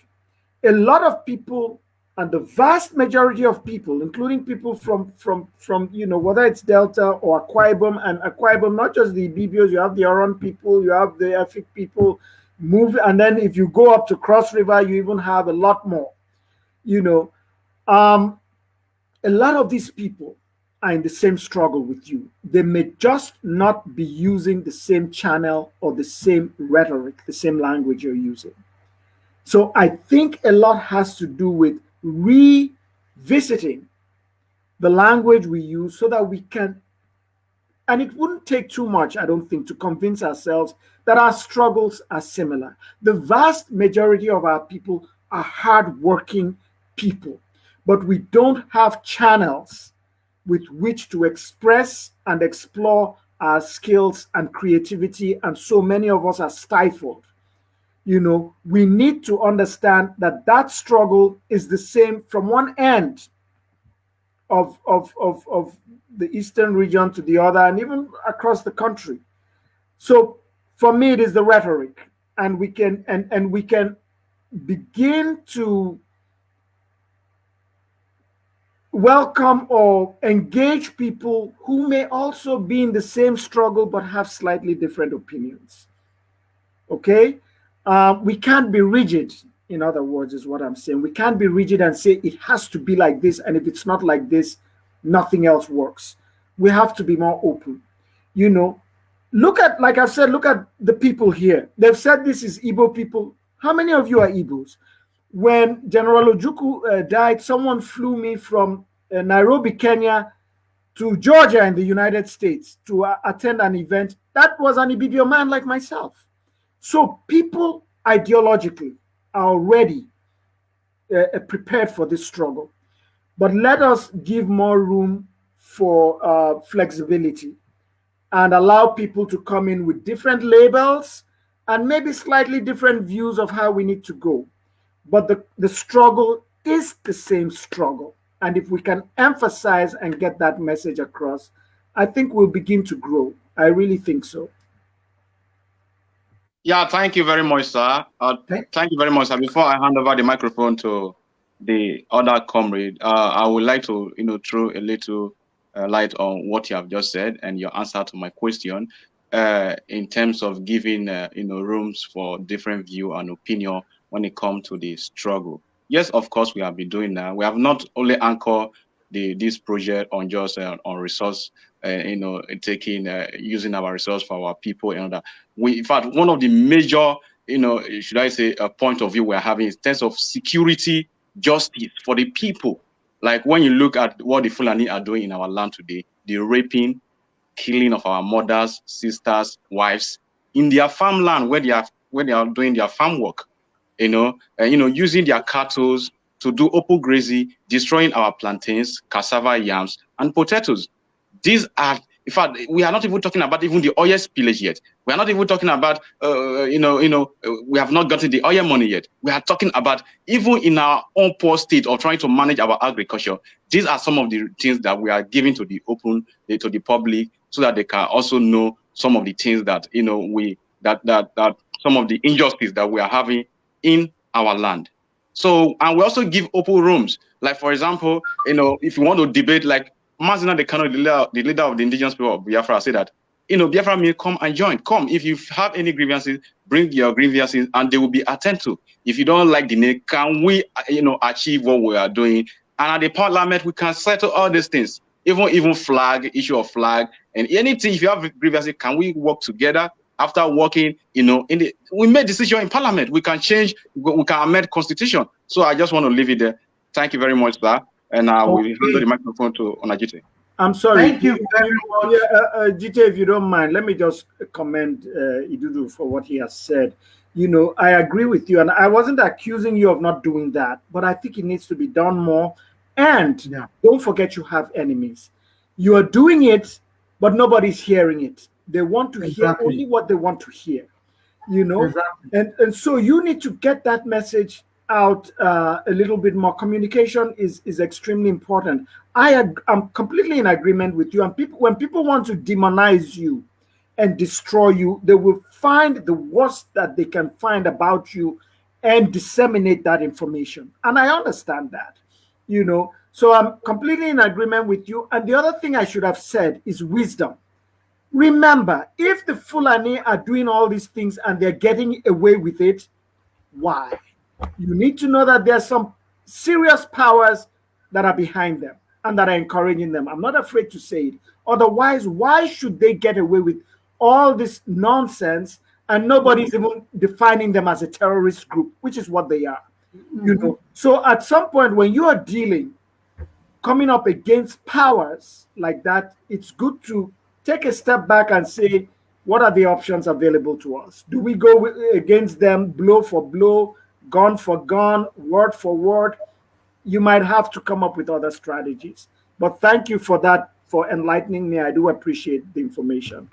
A lot of people and the vast majority of people, including people from from from you know whether it's Delta or Akwa and Akwa not just the Ibibios, you have the Oron people, you have the Efik people, move, and then if you go up to Cross River, you even have a lot more. You know, um, a lot of these people are in the same struggle with you. They may just not be using the same channel or the same rhetoric, the same language you're using. So I think a lot has to do with revisiting the language we use so that we can, and it wouldn't take too much, I don't think, to convince ourselves that our struggles are similar. The vast majority of our people are hardworking people, but we don't have channels with which to express and explore our skills and creativity, and so many of us are stifled you know, we need to understand that that struggle is the same from one end of, of, of, of the eastern region to the other and even across the country. So for me, it is the rhetoric and we can, and, and we can begin to welcome or engage people who may also be in the same struggle but have slightly different opinions. Okay? Um, we can't be rigid, in other words, is what I'm saying. We can't be rigid and say it has to be like this. And if it's not like this, nothing else works. We have to be more open. You know, look at, like I said, look at the people here. They've said this is Igbo people. How many of you are Igbos? When General Ojukwu uh, died, someone flew me from uh, Nairobi, Kenya to Georgia in the United States to uh, attend an event. That was an Ibibio man like myself. So people ideologically already uh, uh, prepared for this struggle. But let us give more room for uh, flexibility and allow people to come in with different labels and maybe slightly different views of how we need to go. But the, the struggle is the same struggle. And if we can emphasize and get that message across, I think we'll begin to grow. I really think so.
Yeah, thank you very much, sir. Uh, thank you very much, sir. Before I hand over the microphone to the other comrade, uh, I would like to, you know, throw a little uh, light on what you have just said and your answer to my question uh, in terms of giving, uh, you know, rooms for different view and opinion when it comes to the struggle. Yes, of course, we have been doing that. We have not only anchored the this project on just uh, on resource uh, you know, taking, uh, using our resource for our people and that. We, in fact, one of the major, you know, should I say, a point of view we're having is in terms of security, justice for the people. Like when you look at what the Fulani are doing in our land today, the raping, killing of our mothers, sisters, wives in their farmland where they are where they are doing their farm work, you know, and you know, using their cattle to do open grazing, destroying our plantains, cassava, yams, and potatoes. These are, in fact, we are not even talking about even the oil spillage yet. We are not even talking about, uh, you know, you know, uh, we have not gotten the oil money yet. We are talking about even in our own poor state of trying to manage our agriculture. These are some of the things that we are giving to the open, to the public, so that they can also know some of the things that you know we that that that some of the injustice that we are having in our land. So and we also give open rooms. Like for example, you know, if you want to debate, like Mazi Nnamdi Kanu, the leader, the leader of the indigenous people of Biafra, say that you know, Biafra may come and join. Come. If you have any grievances, bring your grievances and they will be attended to. If you don't like the name, can we, you know, achieve what we are doing? And at the parliament, we can settle all these things even even flag, issue of flag, and anything. If you have grievances, can we work together? After working, you know, in the we made decision in parliament. We can change, we can amend constitution. So I just want to leave it there. Thank you very much, sir. And I will hand the microphone to Onajite.
I'm sorry.
Thank you very much.
Yeah, uh, uh, Jite, if you don't mind, let me just commend uh, Idudu for what he has said. You know, I agree with you, and I wasn't accusing you of not doing that, but I think it needs to be done more. And yeah. don't forget you have enemies. You are doing it, but nobody's hearing it. They want to exactly. hear only what they want to hear. You know, exactly. and and so you need to get that message out uh, a little bit more. Communication is is extremely important. I am completely in agreement with you. And people, when people want to demonize you and destroy you, they will find the worst that they can find about you and disseminate that information. And I understand that you know. So I'm completely in agreement with you. And the other thing I should have said is wisdom. Remember, if the Fulani are doing all these things and they're getting away with it, why? You need to know that there's some serious powers that are behind them and that are encouraging them. I'm not afraid to say it. Otherwise, why should they get away with all this nonsense and nobody's even defining them as a terrorist group, which is what they are? you know so at some point when you are dealing coming up against powers like that it's good to take a step back and say what are the options available to us do we go against them blow for blow gun for gun word for word you might have to come up with other strategies. But thank you for that for enlightening me. I do appreciate the information.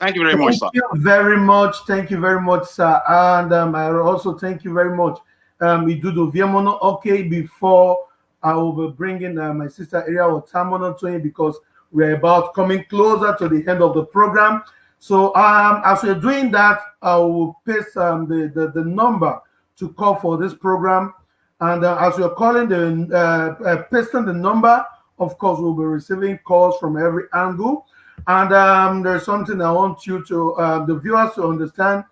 Thank you very much
thank you very much. Thank you very much sir. And um, i also thank you very much um, Idudu Viemono. Okay before I will be bringing uh, my sister Area Tamono to you because we're about coming closer to the end of the program. So um, as we're doing that, I will paste um, the, the, the number to call for this program. And uh, as we're calling the uh, uh, pasting the number, of course, we'll be receiving calls from every angle. And um, there's something I want you to, uh, the viewers to understand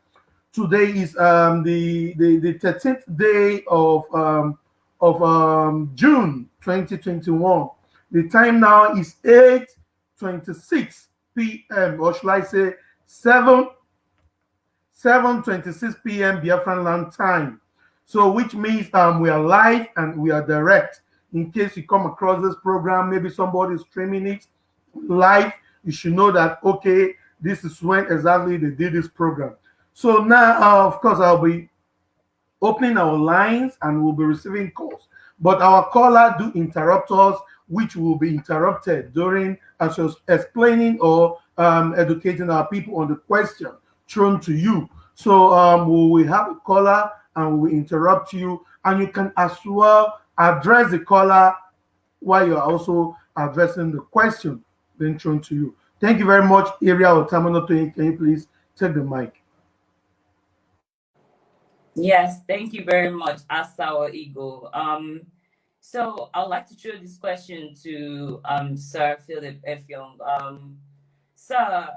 today is um, the, the, the 13th day of, um, of um, June 2021. The time now is 8.26 p.m. or should I say 7 7.26 p.m. Biafran land time. So which means um, we are live and we are direct. In case you come across this program, maybe somebody is streaming it live, you should know that, okay, this is when exactly they did this program. So now, uh, of course, I'll be opening our lines and we'll be receiving calls. But our caller do interrupt us, which will be interrupted during as explaining or um, educating our people on the question thrown to you. So um, we will have a caller and we interrupt you, and you can as well address the caller while you're also addressing the question being thrown to you. Thank you very much, Area Otamano. Can you please take the mic?
Yes, thank you very much, Asawa Eagle. Um, so I'd like to throw this question to um, Sir Philip Effiong. Um, sir,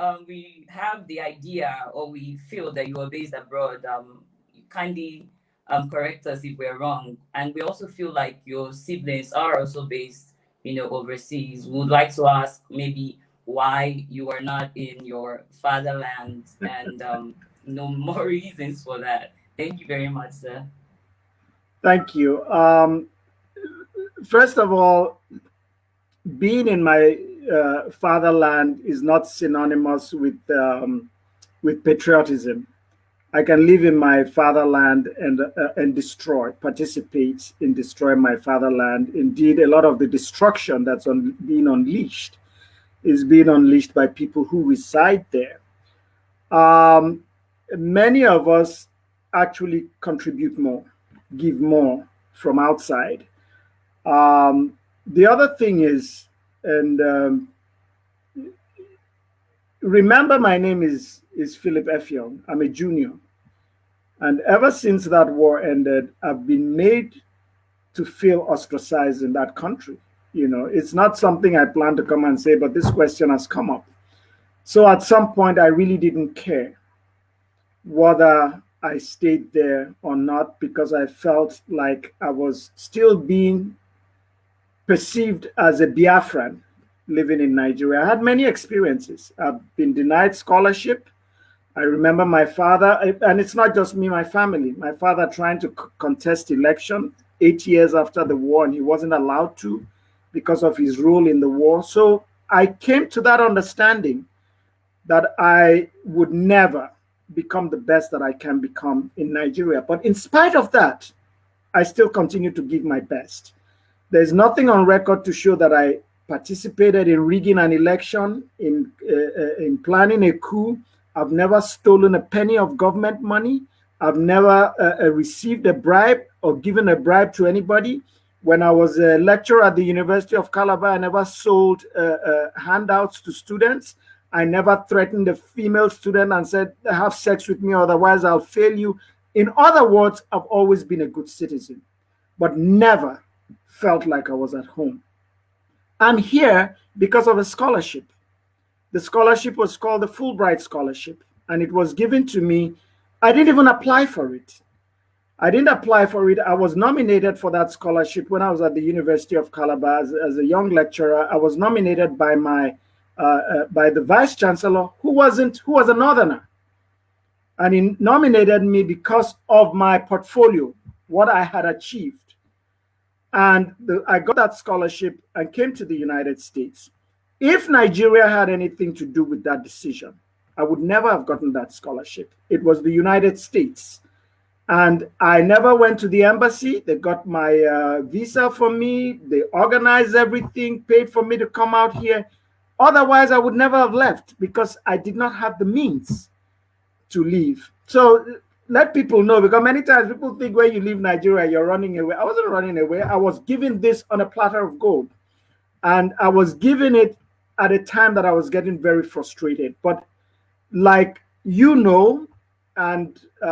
um, we have the idea or we feel that you are based abroad. Um, kindly um, correct us if we're wrong. And we also feel like your siblings are also based, you know, overseas. We would like to ask maybe why you are not in your fatherland and um, no more reasons for that. Thank you very much, sir.
Thank you. Um, first of all, being in my uh, fatherland is not synonymous with um, with patriotism. I can live in my fatherland and uh, and destroy, participate in destroying my fatherland. Indeed, a lot of the destruction that's on, being unleashed is being unleashed by people who reside there. Um, many of us actually contribute more, give more from outside. Um, the other thing is, and um, remember my name is, is Philip Effiong. I'm a junior. And ever since that war ended, I've been made to feel ostracized in that country. You know, it's not something I plan to come and say, but this question has come up. So at some point, I really didn't care whether I stayed there or not because I felt like I was still being perceived as a Biafran living in Nigeria. I had many experiences. I've been denied scholarship. I remember my father, and it's not just me, my family, my father trying to contest election eight years after the war, and he wasn't allowed to because of his role in the war. So I came to that understanding that I would never become the best that I can become in Nigeria. But in spite of that, I still continue to give my best. There's nothing on record to show that I participated in rigging an election, in, uh, uh, in planning a coup. I've never stolen a penny of government money. I've never uh, uh received a bribe or given a bribe to anybody. When I was a lecturer at the University of Calabar, I never sold uh, uh, handouts to students. I never threatened a female student and said, have sex with me, otherwise I'll fail you. In other words, I've always been a good citizen, but never felt like I was at home. I'm here because of a scholarship. The scholarship was called the Fulbright Scholarship, and it was given to me. I didn't even apply for it. I didn't apply for it. I was nominated for that scholarship when I was at the University of Calabar as, as a young lecturer. I was nominated by my uh, uh, by the vice chancellor, who wasn't who was a northerner, and he nominated me because of my portfolio, what I had achieved. And the, I got that scholarship and came to the United States. If Nigeria had anything to do with that decision, I would never have gotten that scholarship. It was the United States. And I never went to the embassy. They got my uh, visa for me. They organized everything, paid for me to come out here. Otherwise, I would never have left because I did not have the means to leave. So let people know because many times people think when you leave Nigeria, you're running away. I wasn't running away. I was given this on a platter of gold. And I was given it at a time that I was getting very frustrated. But like you know, and uh,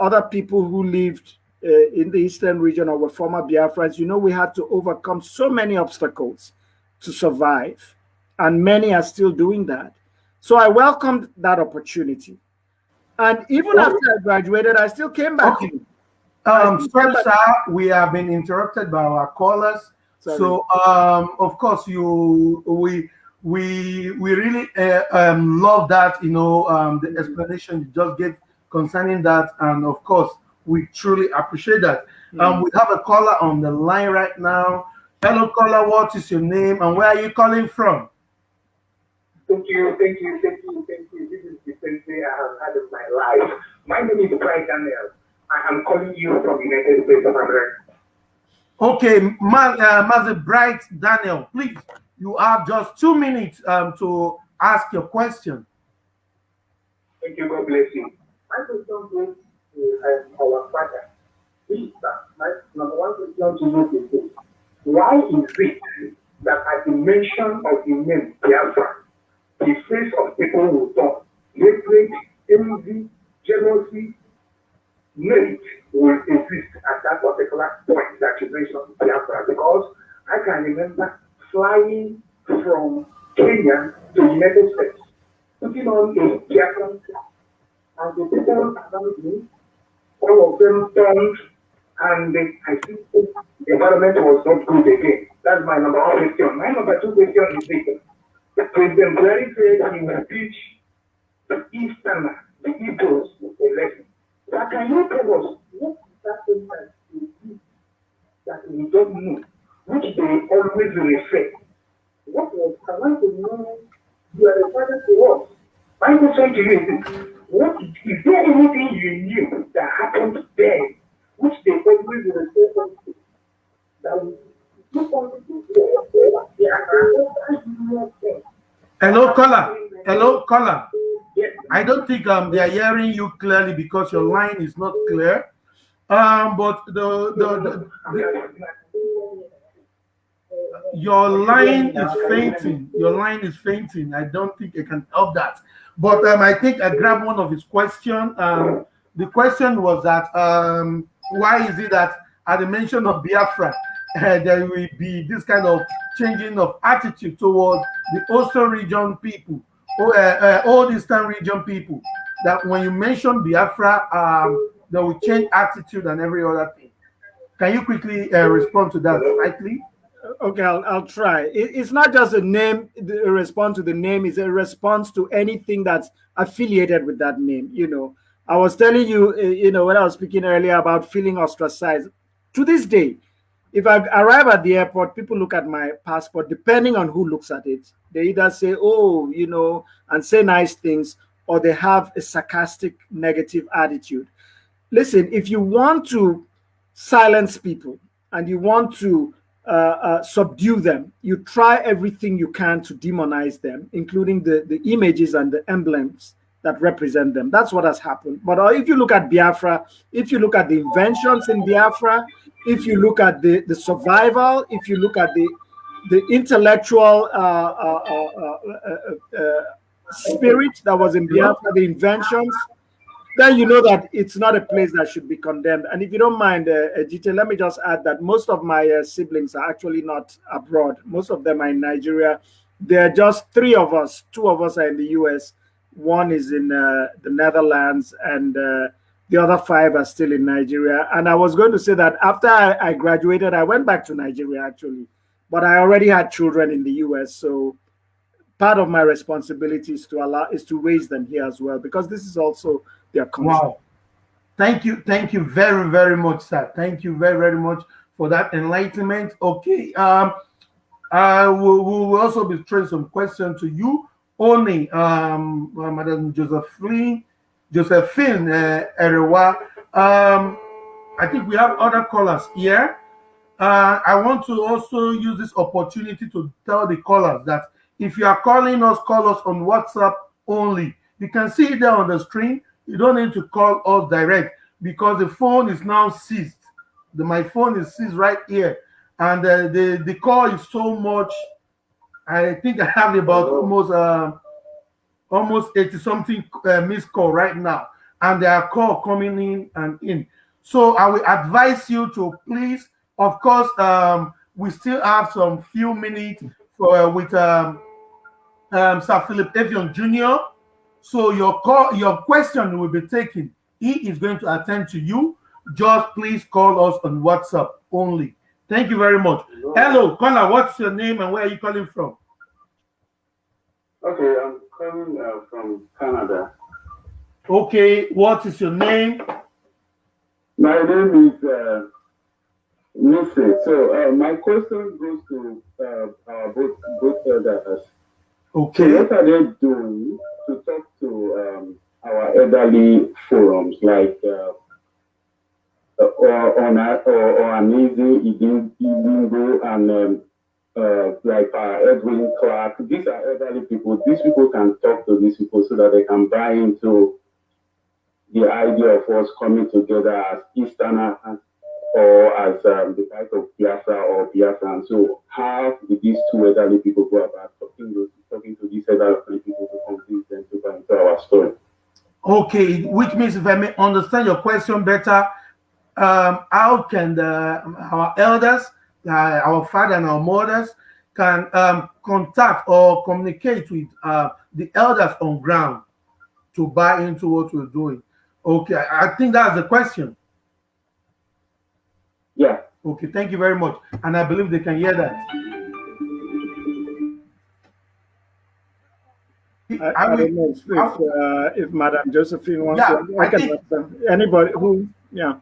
other people who lived uh, in the eastern region or were former Biafrans, you know, we had to overcome so many obstacles to survive. And many are still doing that. So I welcomed that opportunity. And even oh. after I graduated, I still came back. Okay.
Um, sorry, sir, we have been interrupted by our callers. Sorry. So, um, of course, you we we we really uh, um, love that. You know, um, the explanation you just gave concerning that, and of course, we truly appreciate that. Mm. Um, we have a caller on the line right now. Hello, caller. What is your name, and where are you calling from?
Thank you, thank you, thank you, thank you. This is day I have had in my life. My name is Brian Daniel. I am calling you from the United States of America.
Okay, Ma uh, Master Bright Daniel, please, you have just two minutes um, to ask your question.
Thank you, God bless you. My question is uh, our father. Please, my number one question to you is why is it that at the mention of the name Biafra, the face of people will turn. Hatred, envy, jealousy, hate will exist at that particular point that you mentioned Biafra because I can remember flying from Kenya to United States, putting on a Biafran and the people around me, all of them turned and I think the environment was not good again. That's my number one question. My number two question is this. President Buhari said he will teach the Eastern, the Igbos lesson. But can you tell us what is that thing that you do that we don't know, which they always refer? What was, I to know, you are father to us. My question to you what, is there anything you knew that happened there, which they always refer to, that
Hello, caller. Hello, caller. I don't think um, they are hearing you clearly because your line is not clear. Um, but the the, the, the your line is fainting. Your line is fainting. I don't think I can help that. But um, I think I grabbed one of his question. Um, the question was that um, why is it that at the mention of Biafra, uh, there will be this kind of changing of attitude towards the Oso region people, uh, uh, all Eastern region people, that when you mention Biafra, um, they will change attitude and every other thing. Can you quickly uh, respond to that slightly?
Okay, I'll, I'll try. It, it's not just a name, a response to the name, it's a response to anything that's affiliated with that name. You know, I was telling you, you know, when I was speaking earlier about feeling ostracized. To this day, if I arrive at the airport, people look at my passport, depending on who looks at it. They either say, oh, you know, and say nice things, or they have a sarcastic, negative attitude. Listen, if you want to silence people and you want to uh, uh, subdue them, you try everything you can to demonize them, including the, the images and the emblems that represent them. That's what has happened. But uh, if you look at Biafra, if you look at the inventions in Biafra, if you look at the, the survival, if you look at the the intellectual uh, uh, uh, uh spirit that was in Biafra, the inventions, then you know that it's not a place that should be condemned. And if you don't mind, uh, Ejite, let me just add that most of my uh, siblings are actually not abroad. Most of them are in Nigeria. There are just three of us. Two of us are in the US. One is in uh, the Netherlands, and uh, the other five are still in Nigeria. And I was going to say that after I, I graduated, I went back to Nigeria actually, but I already had children in the US. So part of my responsibility is to allow is to raise them here as well because this is also their country.
Wow. Thank you. Thank you very, very much, sir. Thank you very, very much for that enlightenment. Okay. Um, I will, will also be throwing some questions to you. Only um, uh, Madam Josephine, Josephine uh, Erewa. Um, I think we have other callers here. Uh, I want to also use this opportunity to tell the callers that if you are calling us, call us on WhatsApp only. You can see it there on the screen. You don't need to call us direct because the phone is now seized. The, my phone is seized right here. And uh, the, the call is so much. I think I have about almost uh, almost 80 something uh, missed call right now. And there are call coming in and in. So I will advise you to please, of course, um, we still have some few minutes for uh, with um, um, Sir Philip Effiong Jr. So your call, your question will be taken. He is going to attend to you. Just please call us on WhatsApp only. Thank you very much. Hello, caller. What's your name and where are you calling from?
Okay, I'm calling uh, from Canada.
Okay, what is your name?
My name is uh, Missy. So uh, my question goes to uh, uh, both both elders.
Okay.
So what are they doing to talk to um, our elderly forums like uh, or on or, or Amazing Ibingo and um, uh, like uh, Edwin Clark. These are elderly people. These people can talk to these people so that they can buy into the idea of us coming together as Easterners or as um, the type of Biafra or Biafra. And so how did these two elderly people go about talking to, talking to these elderly people to convince them to come into our story?
Okay, which means if I may understand your question better, um, how can the, our elders, uh, our father and our mothers can um, contact or communicate with uh, the elders on ground to buy into what we're doing? Okay, I think that's the question.
Yeah.
Okay, thank you very much. And I believe they can hear that.
I, I, don't know if, if, uh, if Madam Josephine wants
yeah,
to. I, I can think, anybody who, yeah.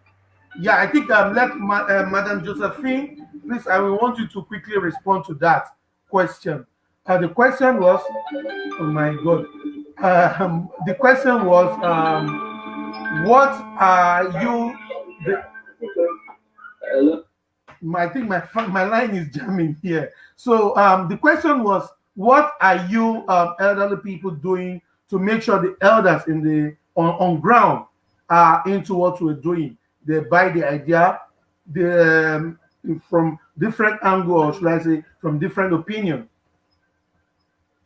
Yeah, I think um, let Ma uh, Madam Josephine, please, I will want you to quickly respond to that question. Uh, the question was, oh my God, um, the question was, um, what are you, the, I think my my line is jamming here. So um, the question was, what are you um, elderly people doing to make sure the elders in the on, on ground are into what we're doing? They buy the idea, the um, from different angle, or should I say, from different opinion.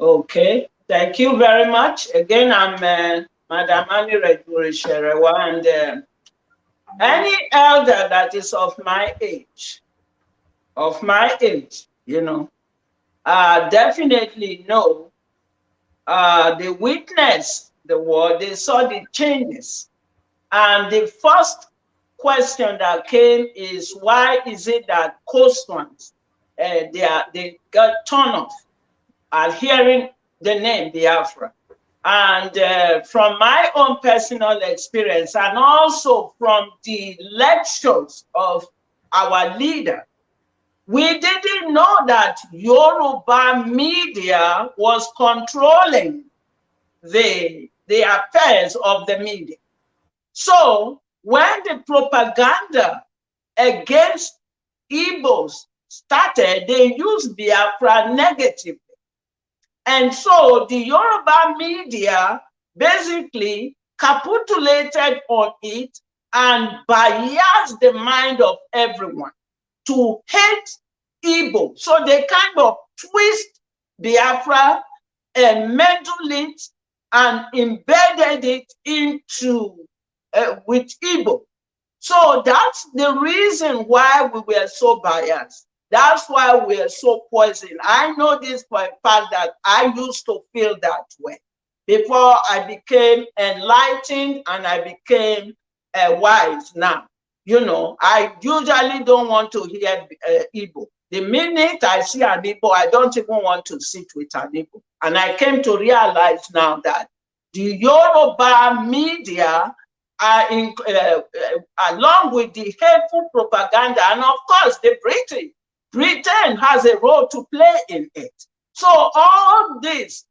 Okay, thank you very much. Again, I'm uh, Madam Annie Redbury and uh, any elder that is of my age, of my age, you know, uh, definitely know uh, they witnessed the war, they saw the changes. And the first question that came is why is it that coastlands uh, they are they got turned off at hearing the name Biafra? And uh, from my own personal experience, and also from the lectures of our leader, we didn't know that Yoruba media was controlling the, the affairs of the media. So when the propaganda against Igbos started, they used Biafra negatively. And so the Yoruba media basically capitulated on it and biased the mind of everyone to hate Igbo. So they kind of twist Biafra and uh, meddled it and embedded it into uh, with Igbo. So that's the reason why we were so biased. That's why we're so poisoned. I know this for a fact that I used to feel that way before I became enlightened and I became uh, wise now. You know, I usually don't want to hear uh, Igbo. The minute I see an Igbo, I don't even want to sit with an Igbo. And I came to realize now that the Yoruba media in, uh, uh, along with the hateful propaganda, and of course the British Britain has a role to play in it. So all this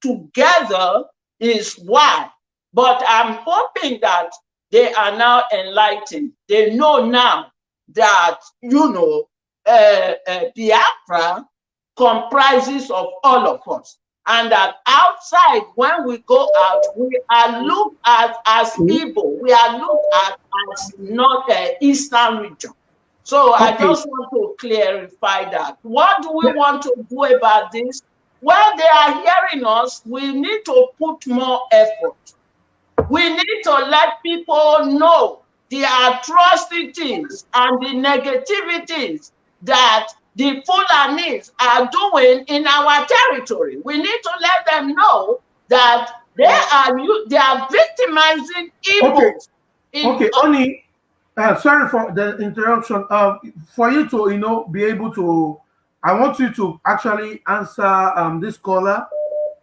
together is why. But I'm hoping that they are now enlightened. They know now that, you know, uh, uh, Biafra comprises of all of us. And that outside, when we go out, we are looked at as hmm? people. We are looked at as not the Eastern region. So okay. I just want to clarify that. What do we want to do about this? When they are hearing us, we need to put more effort. We need to let people know the atrocities and the negativities that the Fulanis are doing in our territory. We need to let them know that they are they are victimizing Igbos.
Okay, okay. only uh, sorry for the interruption. Uh, for you to, you know, be able to, I want you to actually answer um, this caller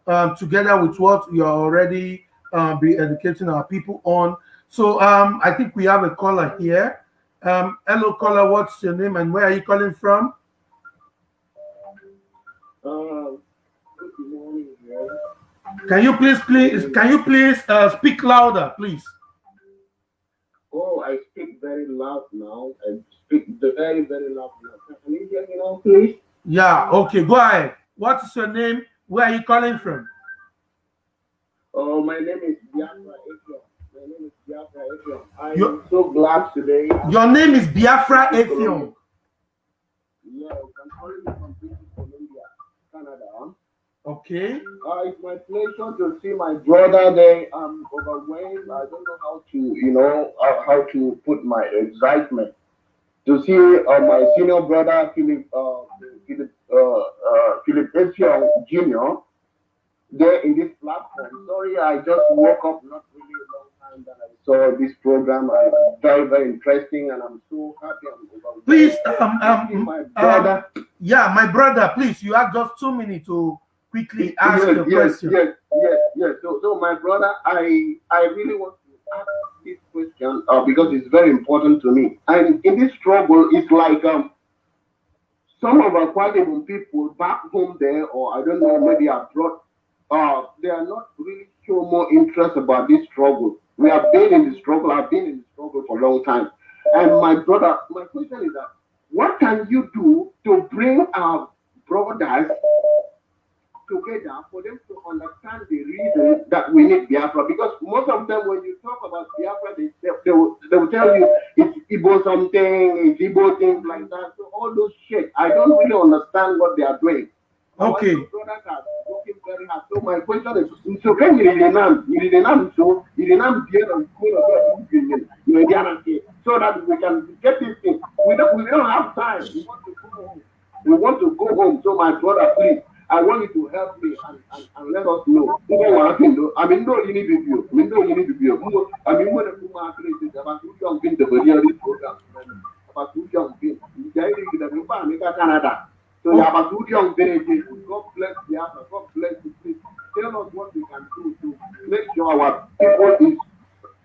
um, together with what you're already uh, be educating our people on. So um, I think we have a caller here. Um, hello, caller. What's your name and where are you calling from?
Uh,
can you please, please, can you please uh, speak louder, please?
Oh, I speak very loud now. I speak very, very loud now. Can you hear me now, please?
Yeah, okay, go ahead. What is your name? Where are you calling from?
Oh, my name is Biafra Efiong. My name is Biafra Efiong. I your, am so glad today.
Your name is Biafra Efiong.
Yes, I'm calling you from British Columbia, Canada.
Okay.
Uh, it's my pleasure to see my brother there. I'm overwhelmed. I don't know how to, you know, uh, how to put my excitement. To see uh, my senior brother, Philip, uh, Philip, uh, uh, Philip Effiong Jr., there in this platform. Sorry, I just woke up not really long time that I saw this program. Uh, very, very interesting, and I'm so happy. I'm
please, um, um, my brother. Uh, yeah, my brother, please, you have just two minutes to quickly ask
yes,
your
yes,
question.
Yes, yes, yes. So, so my brother, I I really want to ask this question uh, because it's very important to me. And in this struggle, it's like um, some of our Kwajabun people back home there, or I don't know, maybe abroad, uh, they are not really show more interest about this struggle. We have been in the struggle. I've been in the struggle for a long time. And my brother, my question is that what can you do to bring our brothers together for them to understand the reason that we need Biafra. Because most of them, when you talk about Biafra, they, they, they, will, they will tell you it's Igbo something, it's Igbo things like that. So all those shit, I don't really understand what they are doing.
Okay.
Are very. So my question is, so can you renam, you renam so, you renam here and school of God, you know, so that we can get this thing. We don't, we don't have time. We want to go home. We want to go home. So my brother, please, I want you to help me and, and, and let us know. I mean, no, you need to be. I mean, no, you need to be. I mean, when you are creating about two young people, the this program about two young people, you guys in the Republic Canada. So you have a two young villages. God bless the Africa. God bless the please. Tell us what we can do to make sure our people is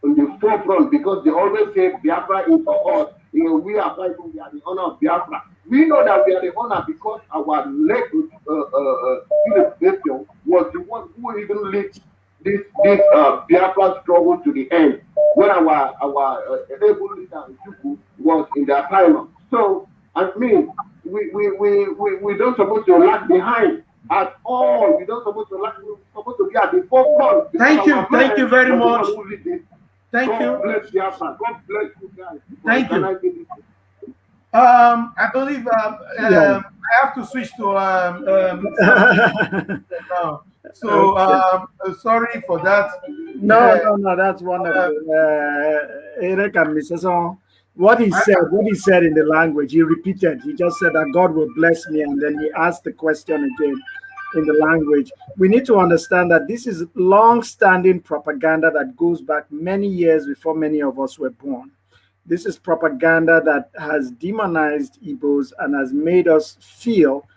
on the forefront because they always say Biafra is for us. You know, we are fighting, we are the honor of Biafra. We know that we are the honor because our late uh, uh, uh, was the one who even led this this uh, Biafra struggle to the end when our our uh, able leader was in the asylum. So I mean, we we, we, we, we don't supposed to lag behind at all. We don't supposed to lag. We're supposed to be at the forefront.
Thank you, thank you very much. Thank
God
you.
Bless Biafra. God bless you guys.
Thank you.
I?
Um, I believe um,
Yeah.
um, I have to switch to um, um now. So um, uh, sorry for that.
No,
Yeah.
no, no, that's wonderful. Uh, Eric and Mrs. What he said, what he said in the language, he repeated. He just said that God will bless me, and then he asked the question again in the language. We need to understand that this is long-standing propaganda that goes back many years before many of us were born. This is propaganda that has demonized Igbos and has made us feel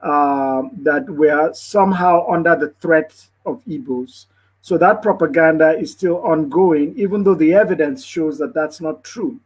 uh, that we are somehow under the threat of Igbos. So that propaganda is still ongoing, even though the evidence shows that that's not true.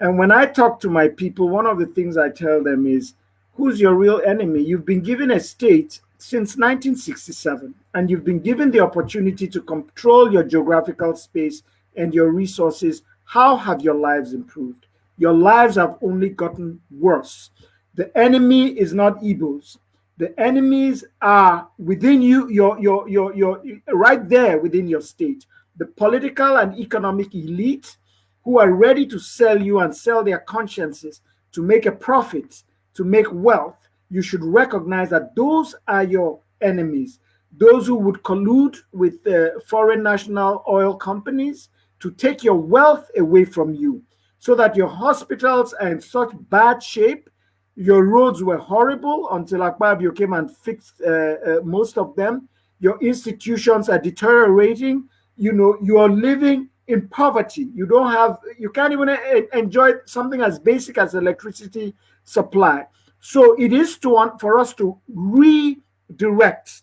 And when I talk to my people, one of the things I tell them is, who's your real enemy? You've been given a state since 1967, and you've been given the opportunity to control your geographical space and your resources. How have your lives improved? Your lives have only gotten worse. The enemy is not Igbos. The enemies are within you, your, your, your, your, right there within your state. The political and economic elite who are ready to sell you and sell their consciences to make a profit, to make wealth. You should recognize that those are your enemies. Those who would collude with uh, foreign national oil companies to take your wealth away from you so that your hospitals are in such bad shape your roads were horrible until Akpabio came and fixed uh, uh, most of them. Your institutions are deteriorating. You know, you are living in poverty. You don't have, you can't even enjoy something as basic as electricity supply. So it is to want for us to redirect,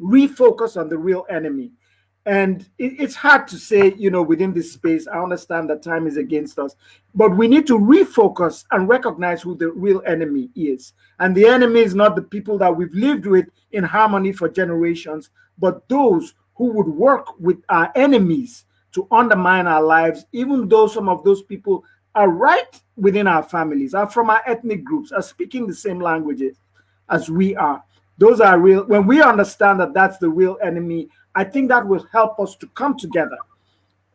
refocus on the real enemy. And it, it's hard to say, you know, within this space. I understand that time is against us, but we need to refocus and recognize who the real enemy is. And the enemy is not the people that we've lived with in harmony for generations, but those who would work with our enemies to undermine our lives, even though some of those people are right within our families, are from our ethnic groups, are speaking the same languages as we are. Those are real. When we understand that that's the real enemy, I think that will help us to come together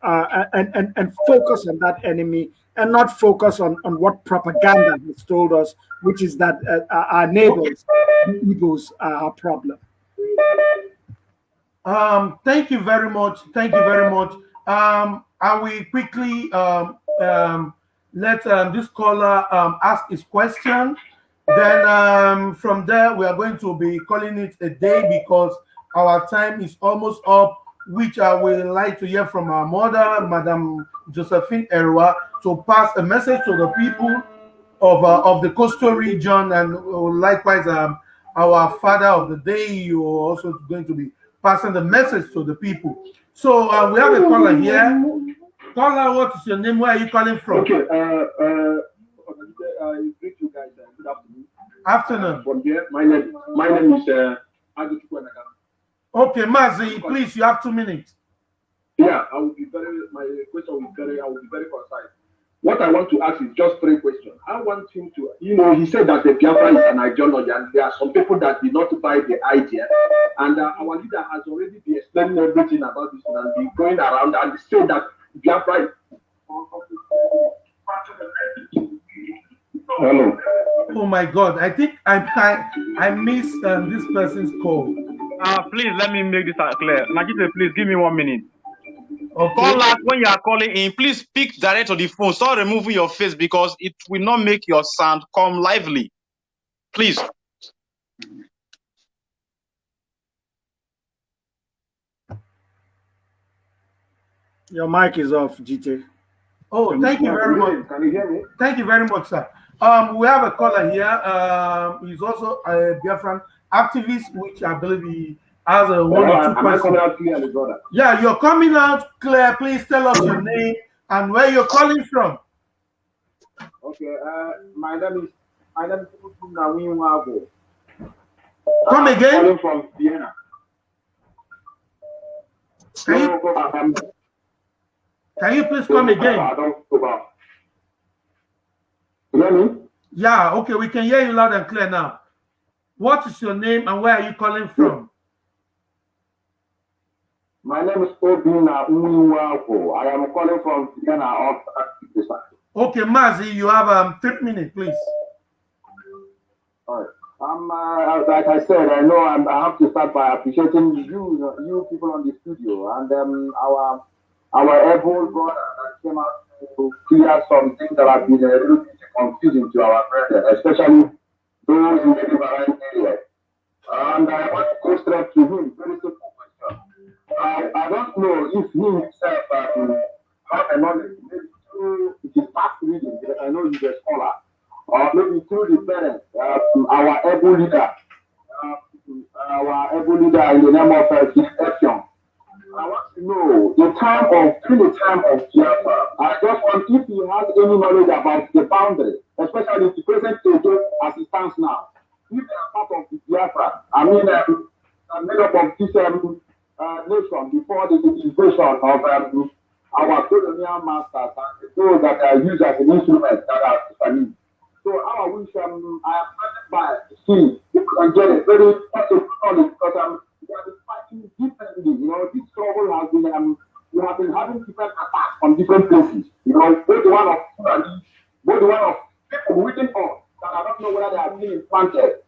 uh, and, and, and focus on that enemy and not focus on, on what propaganda has told us, which is that uh, our neighbors, the are our problem.
Um, thank you very much. Thank you very much. Um, I will quickly um, um, let um, this caller um, ask his question. Then um, from there, we are going to be calling it a day because our time is almost up, which I would like to hear from our mother, Madam Josephine Erewa, to pass a message to the people of uh, of the coastal region, and uh, likewise, our father of the day, you are also going to be passing the message to the people. So uh, we have a caller here. Caller, what is your name? Where are you calling from?
Okay, uh, uh, I greet you guys. Uh, good afternoon.
Afternoon.
From here, my name, my name is uh.
Okay, Mazi, please, you have two minutes.
Yeah, I will be very. My question will be very. I will be very concise. What I want to ask is just three questions. I want him to, you know, he said that the Biafra is an ideology, and there are some people that did not buy the idea. And uh, our leader has already been explaining everything about this and been going around and said that Biafra is.
Hello. Oh my God! I think I I, I missed um, this person's call.
Uh, please let me make this clear. Najite, please give me one minute. Okay. Call us when you are calling in. Please speak direct to the phone. Start removing your face because it will not make your sound come lively. Please.
Your mic is off, GT.
Oh, thank you very much.
Can you hear me?
Thank you very much, sir. Um, we have a caller here. Um, he's also a Biafran activist, which I believe he has a one or two questions. Yeah, you're coming out clear. Please tell us your name and where you're calling from.
Okay, uh, my name is my name is Nawin
Come again.
Calling from Vienna.
Can you, can you please come again?
You hear me?
Yeah, okay, we can hear you loud and clear now. What is your name and where are you calling from?
My name is Obina Uniwako. I am calling from Vienna of
Okay, Mazi, you have um three minutes, please.
All right. Um, uh, like I said, I know I'm, i have to start by appreciating you, you people on the studio, and um, our our able brother that came out to clear some things that have been a little bit confusing to our brethren, especially those in the Riverine area. And I want to go straight to him. Very simple. I, don't know if he himself um, have a knowledge, maybe through his past reading, I know he's a scholar, or maybe through the parents, uh, our able leader, uh, our able leader in the name of uh, I want to know the time of, through the time of Biafra, I just want if he has any knowledge about the boundary, especially the present state as it stands now. If they are part of the Biafra, I mean, um, made up of this um, uh, nation before the invasion of um, our colonial masters and those that are used as an instrument that are Japanese. So I wish um, I am by see if can get a very positive knowledge because um, we have been fighting differently. You know, this trouble has been um, we have been having different attacks from different places. You know, both one of both the one of people written on that I don't know whether they are being implanted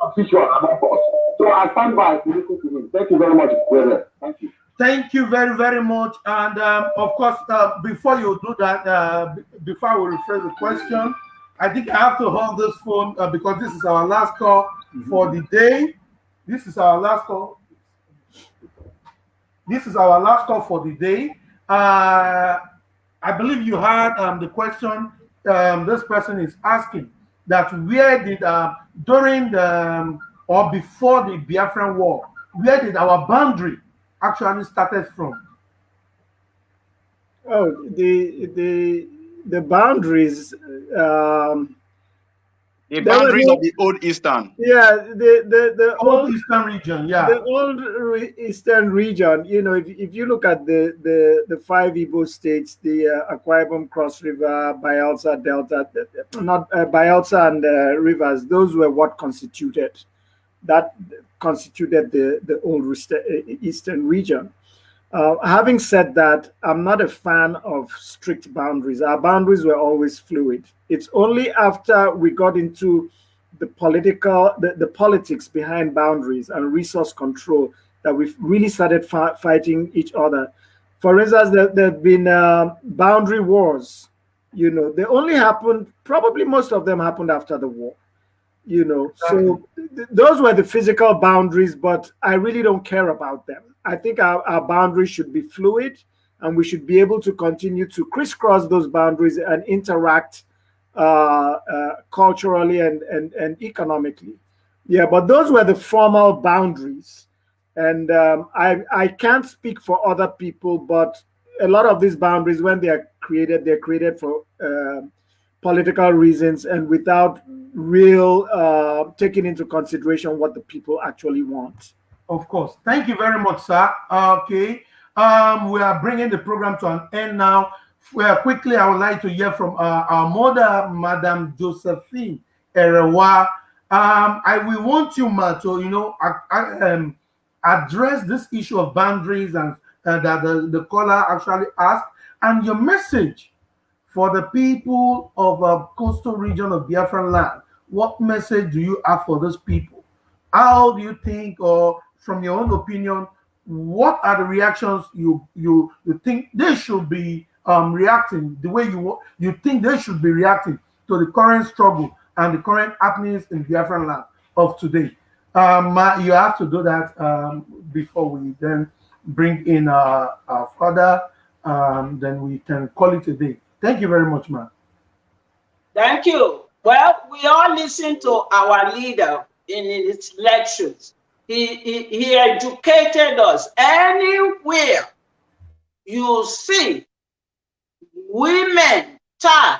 official about us. So I stand by to listen to him. Thank you very much, brother. Thank you.
Thank you very, very much. And um, of course, uh, before you do that, uh, before we rephrase the question, I think I have to hold this phone uh, because this is our last call mm -hmm. for the day. This is our last call. This is our last call for the day. Uh, I believe you heard um, the question um, this person is asking that where did, uh, during the, um, or before the Biafran war, where did our boundary actually started from?
Oh, the, the, the boundaries um,
the boundaries of the old eastern.
Yeah, the the the
old, eastern region. Yeah,
the old eastern region. You know, if, if you look at the the the five Igbo states, the uh, Akwa Ibom Cross River, Bayelsa Delta, not uh, Bayelsa and uh, rivers, those were what constituted that constituted the the old eastern region. Uh, having said that, I'm not a fan of strict boundaries. Our boundaries were always fluid. It's only after we got into the political, the, the politics behind boundaries and resource control that we've really started fighting each other. For instance, there, there have been uh, boundary wars. You know, they only happened, probably most of them happened after the war. You know, so th those were the physical boundaries, but I really don't care about them I think our, our boundaries should be fluid and we should be able to continue to crisscross those boundaries and interact uh, uh, culturally and, and, and economically. Yeah, but those were the formal boundaries. And um, I, I can't speak for other people, but a lot of these boundaries, when they are created, they're created for uh, political reasons and without real uh, taking into consideration what the people actually want.
Of course. Thank you very much, sir. Okay. Um, we are bringing the program to an end now. well, quickly, I would like to hear from uh, our mother, Madam Josephine Erewa. Um, I will want you, Ma, to you know, um, address this issue of boundaries and uh, that the, the caller actually asked, and your message for the people of a uh, coastal region of Biafran land. What message do you have for those people? How do you think, or from your own opinion, what are the reactions you you you think they should be um, reacting the way you you think they should be reacting to the current struggle and the current happenings in Biafran land of today? Um, you have to do that um, before we then bring in our, our father. Um, then we can call it a day. Thank you very much, man.
Thank you. Well, we all listen to our leader in his lectures. He, he, he educated us. Anywhere you see women tie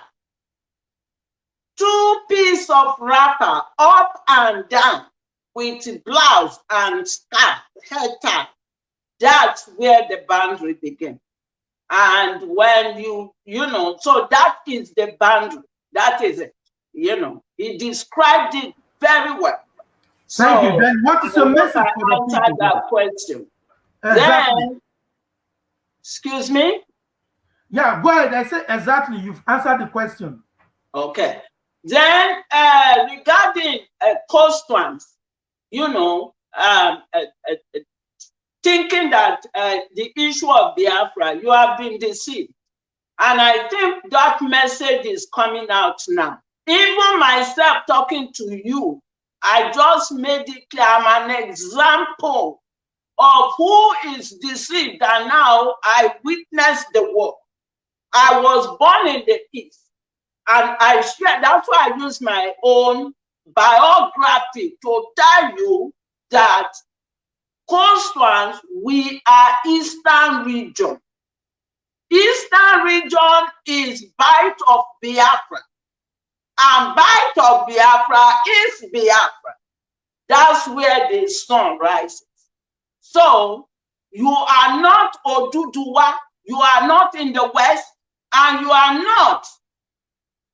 two pieces of wrapper up and down with blouse and scarf, head tie, that's where the boundary begins. And when you, you know, so that is the boundary. That is it. You know, he described it very well.
Thank so, you. Then what is your message
for the people? that question. Exactly. Then, excuse me?
Yeah, go ahead. I said exactly. You've answered the question.
Okay. Then uh, regarding uh, constituents, you know, um, uh, uh, thinking that uh, the issue of Biafra, you have been deceived. And I think that message is coming out now. Even myself talking to you, I just made it clear I'm an example of who is deceived. And now I witnessed the work. I was born in the East. And I share, that's why I use my own biography to tell you that constituents, we are Eastern region. Eastern region is Bight of Biafra. And Bight of Biafra is Biafra. That's where the sun rises. So you are not Oduduwa, you are not in the west, and you are not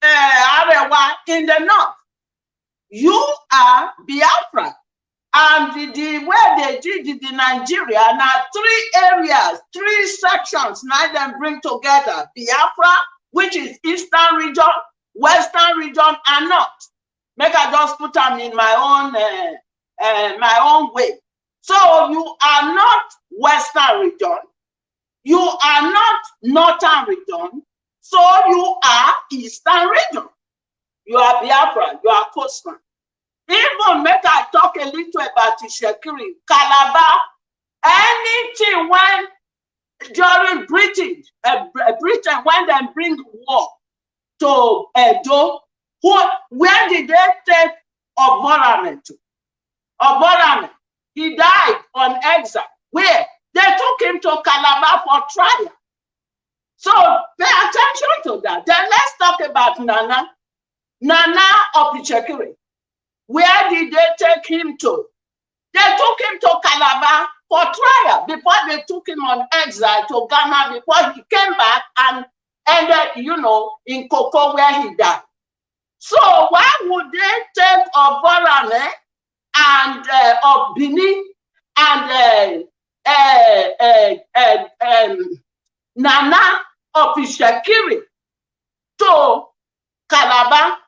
uh, Arewa in the north. You are Biafra. And the, the way they did in Nigeria, now three areas, three sections, now them bring together Biafra, which is Eastern region, Western region, and North. Make I just put them in my own uh, uh, my own way. So you are not Western region, you are not Northern region, so you are Eastern region. You are Biafra, you are coastman. Even make I talk a little about Ishekiri, Calabar, anything when during Britain, uh, Britain, when they bring war to Edo, who, where did they take Oborame to? Oborame, he died on exile. Where? They took him to Calabar for trial. So pay attention to that. Then let's talk about Nana. Nana of Ichekiri. Where did they take him to? They took him to Calabar for trial before they took him on exile to Ghana before he came back and ended, you know, in Cocoa where he died. So why would they take Oborane and uh, of Benin and uh, uh, uh, uh, um, Nana of Ishakiri to Calabar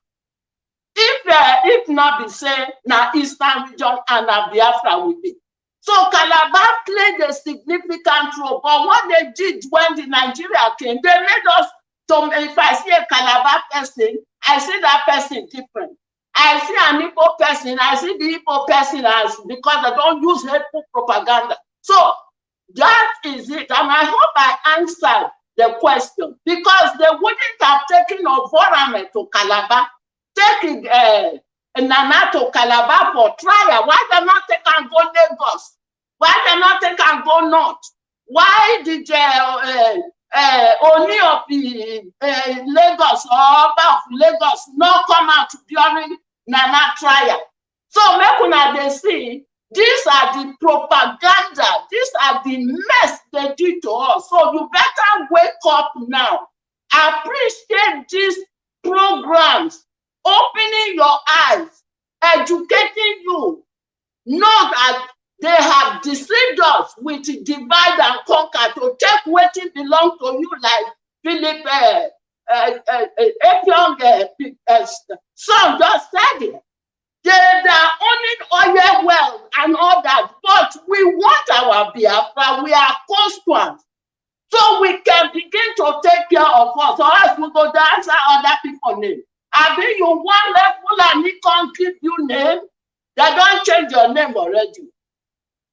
if uh, if not be say na eastern region and na biafra will be. So calabar played a significant role but what they did when the nigeria came they made us to if i see a calabar person i see that person different. I see an igbo person i see the igbo person as because they don't use hateful propaganda. So that is it and i hope i answered the question because they wouldn't have taken Ovorame to Calabar take uh, Nana to Calabar for trial. Why they not take and go Lagos? Why they not take and go North? Why did uh, uh, uh, of the uh, Lagos or of Lagos not come out during Nana trial? So make una they see these are the propaganda, these are the mess they do to us. So you better wake up now appreciate these programs, opening your eyes, educating you. Know that they have deceived us with divide and conquer to take what belong to you, like Philip uh, uh, uh, uh, uh, uh, son just said it. They, they are owning oil well and all that, but we want our Biafra. We are constituents. So we can begin to take care of us, or else we go to answer other people name. I mean, you want level and he can't give you name. They don't change your name already.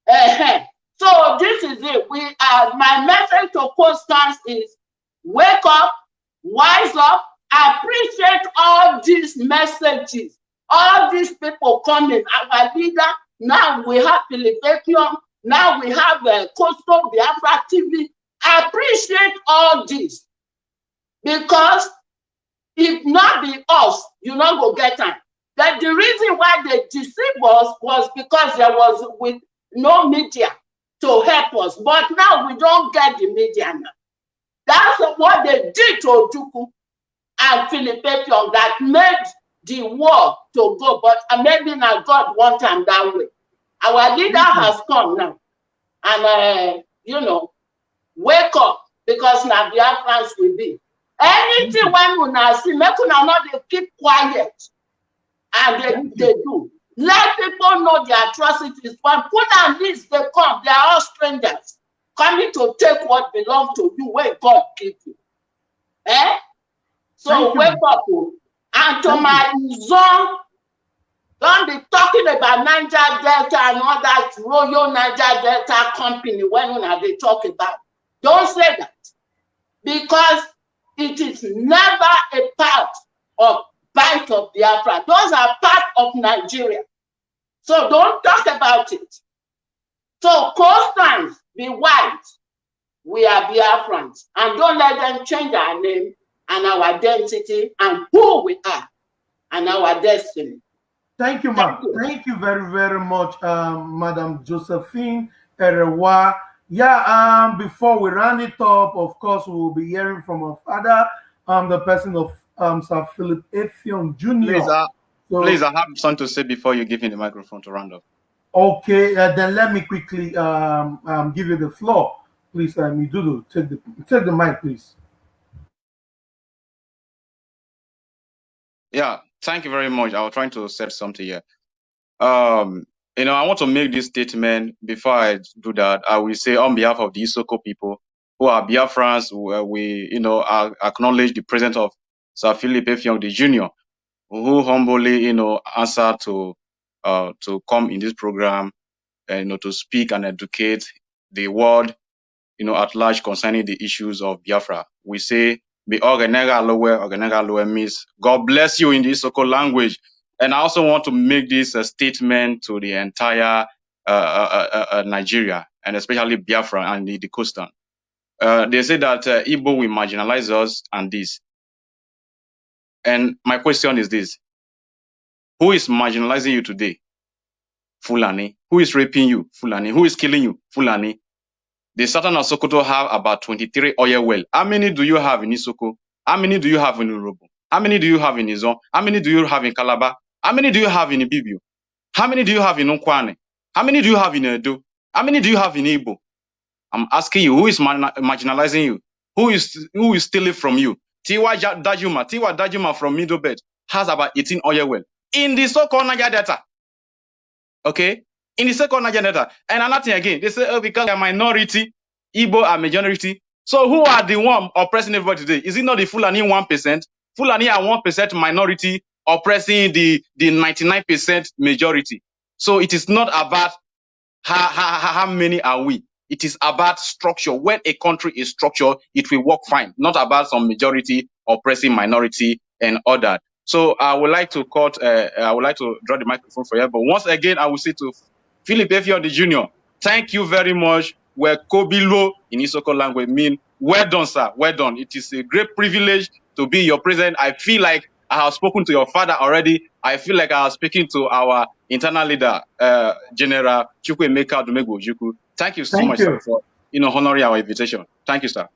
Uh-huh. So this is it. We uh, my message to Constance is wake up, wise up, appreciate all these messages, all these people coming. Our leader, now we have Philippetium, now we have uh, Coastal Biafra TV. Appreciate all this because if not be us, you not go get time. That the reason why they deceived us was because there was with no media to help us. But now we don't get the media now. That's what they did to Ojukwu and Philip Epion that made the war to go. But maybe now God want them that way. Our leader mm -hmm. has come now. And, uh, you know, wake up because now the Biafrans will be. Anything when una see, make una not they keep quiet. And they, they do. Let people know the atrocities. When Fulani they come, they are all strangers coming to take what belongs to you when God gave you. Eh? So wake up. Oh. And to Thank my zone, don't be talking about Niger Delta and all that Royal Niger Delta company when they talk about. Don't say that. Because it is never a part of Bight of the Biafra. Those are part of Nigeria. So don't talk about it. So Constance, be white. We are Biafrans. And don't let them change our name and our identity and who we are and our destiny.
Thank you, ma'am. Thank, Thank, you very, very much, um, Madam Josephine Erewa. Yeah, um, before we run it up, of course, we will be hearing from our father, um, the person of um, Sir Philip Effiong Jr.
Please, uh, so, please, I have something to say before you give me the microphone to round up.
Okay, uh, then let me quickly um, um, give you the floor. Please, um, Midudu, take the take the mic, please.
Yeah, thank you very much. I was trying to set something here. Um, you know, I want to make this statement before I do that. I will say on behalf of the Isoko people who are Biafrans, we, you know, acknowledge the presence of Sir Philip Effiong the Jr., who humbly, you know, answered to uh, to come in this program, and, you know, to speak and educate the world, you know, at large concerning the issues of Biafra. We say, "Be Ogenega Lowe, Ogenega Lowe" means God bless you in the Isoko language. And I also want to make this a statement to the entire uh, uh, uh, uh Nigeria and especially Biafra and the, the coastal. Uh, they say that uh, Igbo will marginalize us and this. And my question is this. Who is marginalizing you today? Fulani. Who is raping you? Fulani. Who is killing you? Fulani. The Sultan of Sokoto have about 23 oil well. How many do you have in Isoko? How many do you have in Urhobo? How many do you have in Izon? How many do you have in Calabar? How many do you have in Ibibio? How many do you have in Nkwane? How many do you have in Edo? How many do you have in Igbo? I'm asking you, who is marginalizing you? Who is who is stealing from you? Tiwa Dajuma, T. Y. Danjuma from Middlebelt has about 18 oil well in the so-called Niger Delta. Okay? In the so-called Niger Delta. And another thing again, they say, oh, because they're minority, Igbo are majority. So who are the one oppressing everybody today? Is it not the Fulani 1%? Fulani are 1% minority oppressing the, the 99% majority. So it is not about how, how, how many are we. It is about structure. When a country is structured, it will work fine. Not about some majority oppressing minority and all that. So I would like to cut, uh, I would like to draw the microphone for you. But once again, I will say to Philip Effiong the Jr., thank you very much. Where Kobilo in Isoko language mean, well done, sir. Well done. It is a great privilege to be your president. I feel like I have spoken to your father already. I feel like I was speaking to our internal leader, uh, General Chukwuemeka Odumegwu Ojukwu. Thank you so Thank much you. Sir, for you know honoring our invitation. Thank you, sir.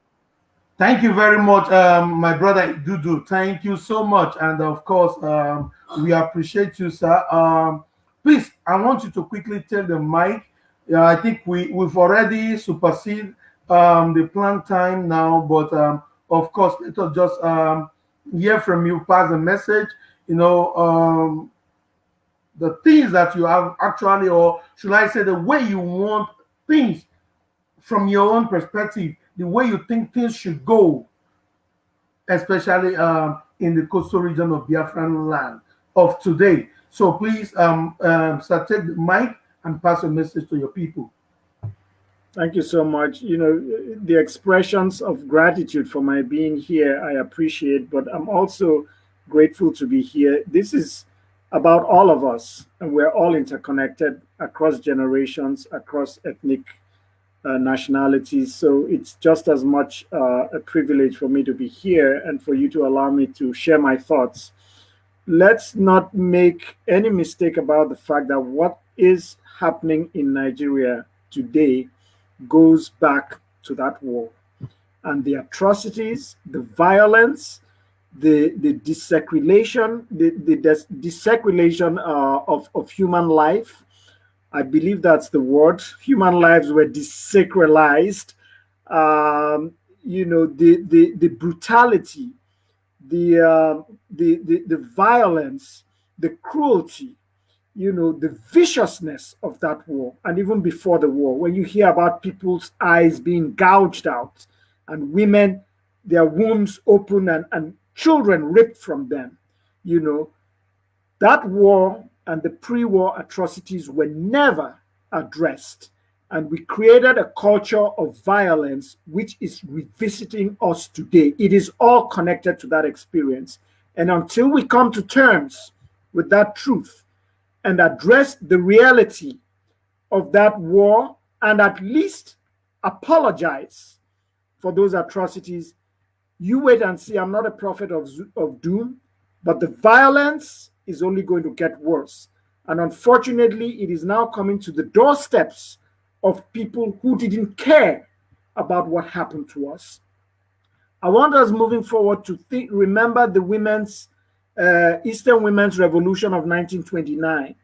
Thank you very much, um, my brother Dudu. Thank you so much, and of course, um, we appreciate you, sir. Um, please, I want you to quickly tell the mic. Yeah, I think we we've already supersede um, the planned time now, but um, of course, let us just um, hear from you, pass a message. You know, um, the things that you have actually, or should I say, the way you want things from your own perspective the way you think things should go, especially um, in the coastal region of Biafran land of today. So please, um, um, sir, take the mic and pass a message to your people.
Thank you so much. You know, the expressions of gratitude for my being here, I appreciate, but I'm also grateful to be here. This is about all of us, and we're all interconnected across generations, across ethnic uh, nationalities. So it's just as much uh, a privilege for me to be here and for you to allow me to share my thoughts. Let's not make any mistake about the fact that what is happening in Nigeria today goes back to that war and the atrocities, the violence, the the desecration, the, the desecration uh, of, of human life, I believe that's the word. Human lives were desacralized. Um, you know, the the the brutality, the, uh, the the the violence, the cruelty, you know, the viciousness of that war, and even before the war, when you hear about people's eyes being gouged out, and women, their wombs open, and and children ripped from them, you know, that war and the pre-war atrocities were never addressed. And we created a culture of violence which is revisiting us today. It is all connected to that experience. And until we come to terms with that truth and address the reality of that war and at least apologize for those atrocities, you wait and see. I'm not a prophet of, of doom, but the violence is only going to get worse. And unfortunately, it is now coming to the doorsteps of people who didn't care about what happened to us. I want us moving forward to think, remember the women's uh, Eastern Women's Revolution of 1929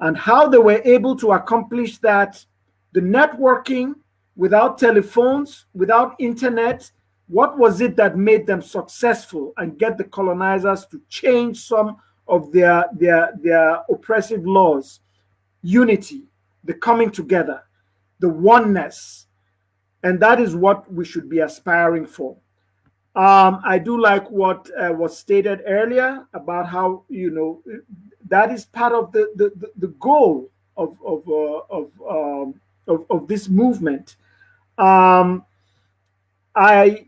and how they were able to accomplish that. The networking without telephones, without internet, what was it that made them successful and get the colonizers to change some of their, their, their oppressive laws, unity, the coming together, the oneness. And that is what we should be aspiring for. Um, I do like what uh, was stated earlier about how, you know, that is part of the, the, the goal of, of, uh, of, um, of, of, this movement. Um, I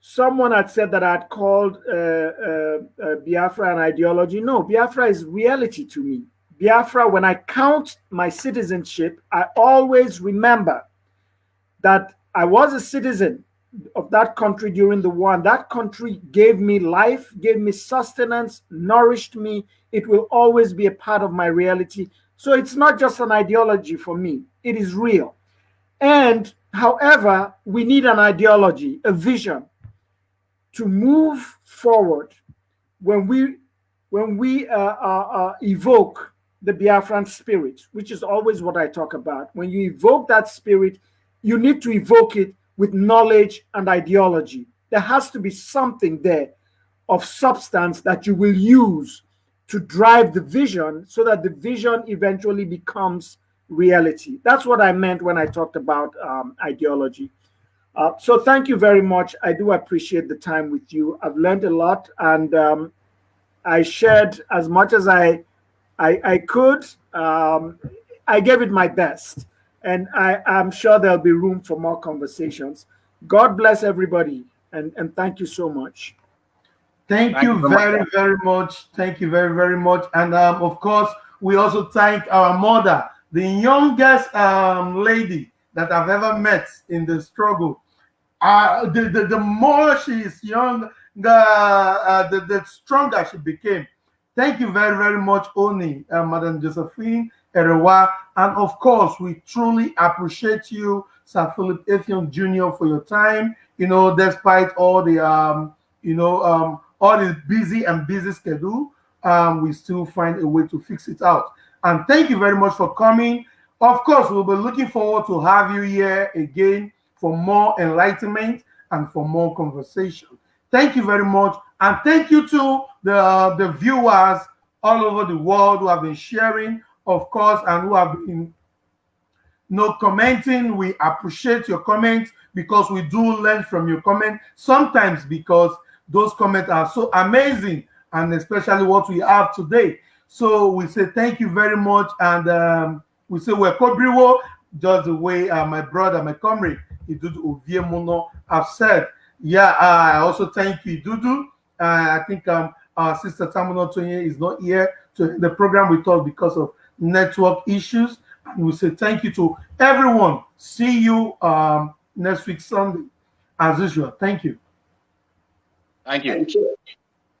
someone had said that I'd called uh, uh, uh, Biafra an ideology. No, Biafra is reality to me. Biafra, when I count my citizenship, I always remember that I was a citizen of that country during the war. And that country gave me life, gave me sustenance, nourished me. It will always be a part of my reality. So it's not just an ideology for me, it is real. And however, we need an ideology, a vision, to move forward when we when we uh, uh, uh, evoke the Biafran spirit, which is always what I talk about. When you evoke that spirit, you need to evoke it with knowledge and ideology. There has to be something there of substance that you will use to drive the vision so that the vision eventually becomes reality. That's what I meant when I talked about um, ideology. Uh, so thank you very much. I do appreciate the time with you. I've learned a lot, and um, I shared as much as I I, I could. Um, I gave it my best, and I, I'm sure there'll be room for more conversations. God bless everybody, and, and thank you so much.
Thank, thank you, you very, much. very much. Thank you very, very much. And um, of course, we also thank our mother, the youngest um, lady that I've ever met in the struggle uh, the, the, the more she is young, the, uh, the, the stronger she became. Thank you very, very much, Oni, uh, Madam Josephine. Erewa. And of course, we truly appreciate you, Sir Philip Effiong Jr., for your time. You know, despite all the, um, you know, um, all the busy and busy schedule, um, we still find a way to fix it out. And thank you very much for coming. Of course, we'll be looking forward to have you here again for more enlightenment and for more conversation. Thank you very much. And thank you to the, the viewers all over the world who have been sharing, of course, and who have been know, commenting. We appreciate your comments because we do learn from your comment. Sometimes because those comments are so amazing, and especially what we have today. So we say thank you very much, and um, we say we're Kobriwo, just the way uh, my brother, my comrade, Idudu Oviemono have said. Yeah, I also thank you, Idudu. Uh, I think um, our sister Tamuno Tonye is not here to the program with us because of network issues. And we say thank you to everyone. See you um, next week Sunday, as usual. Thank you.
Thank you.
Thank you.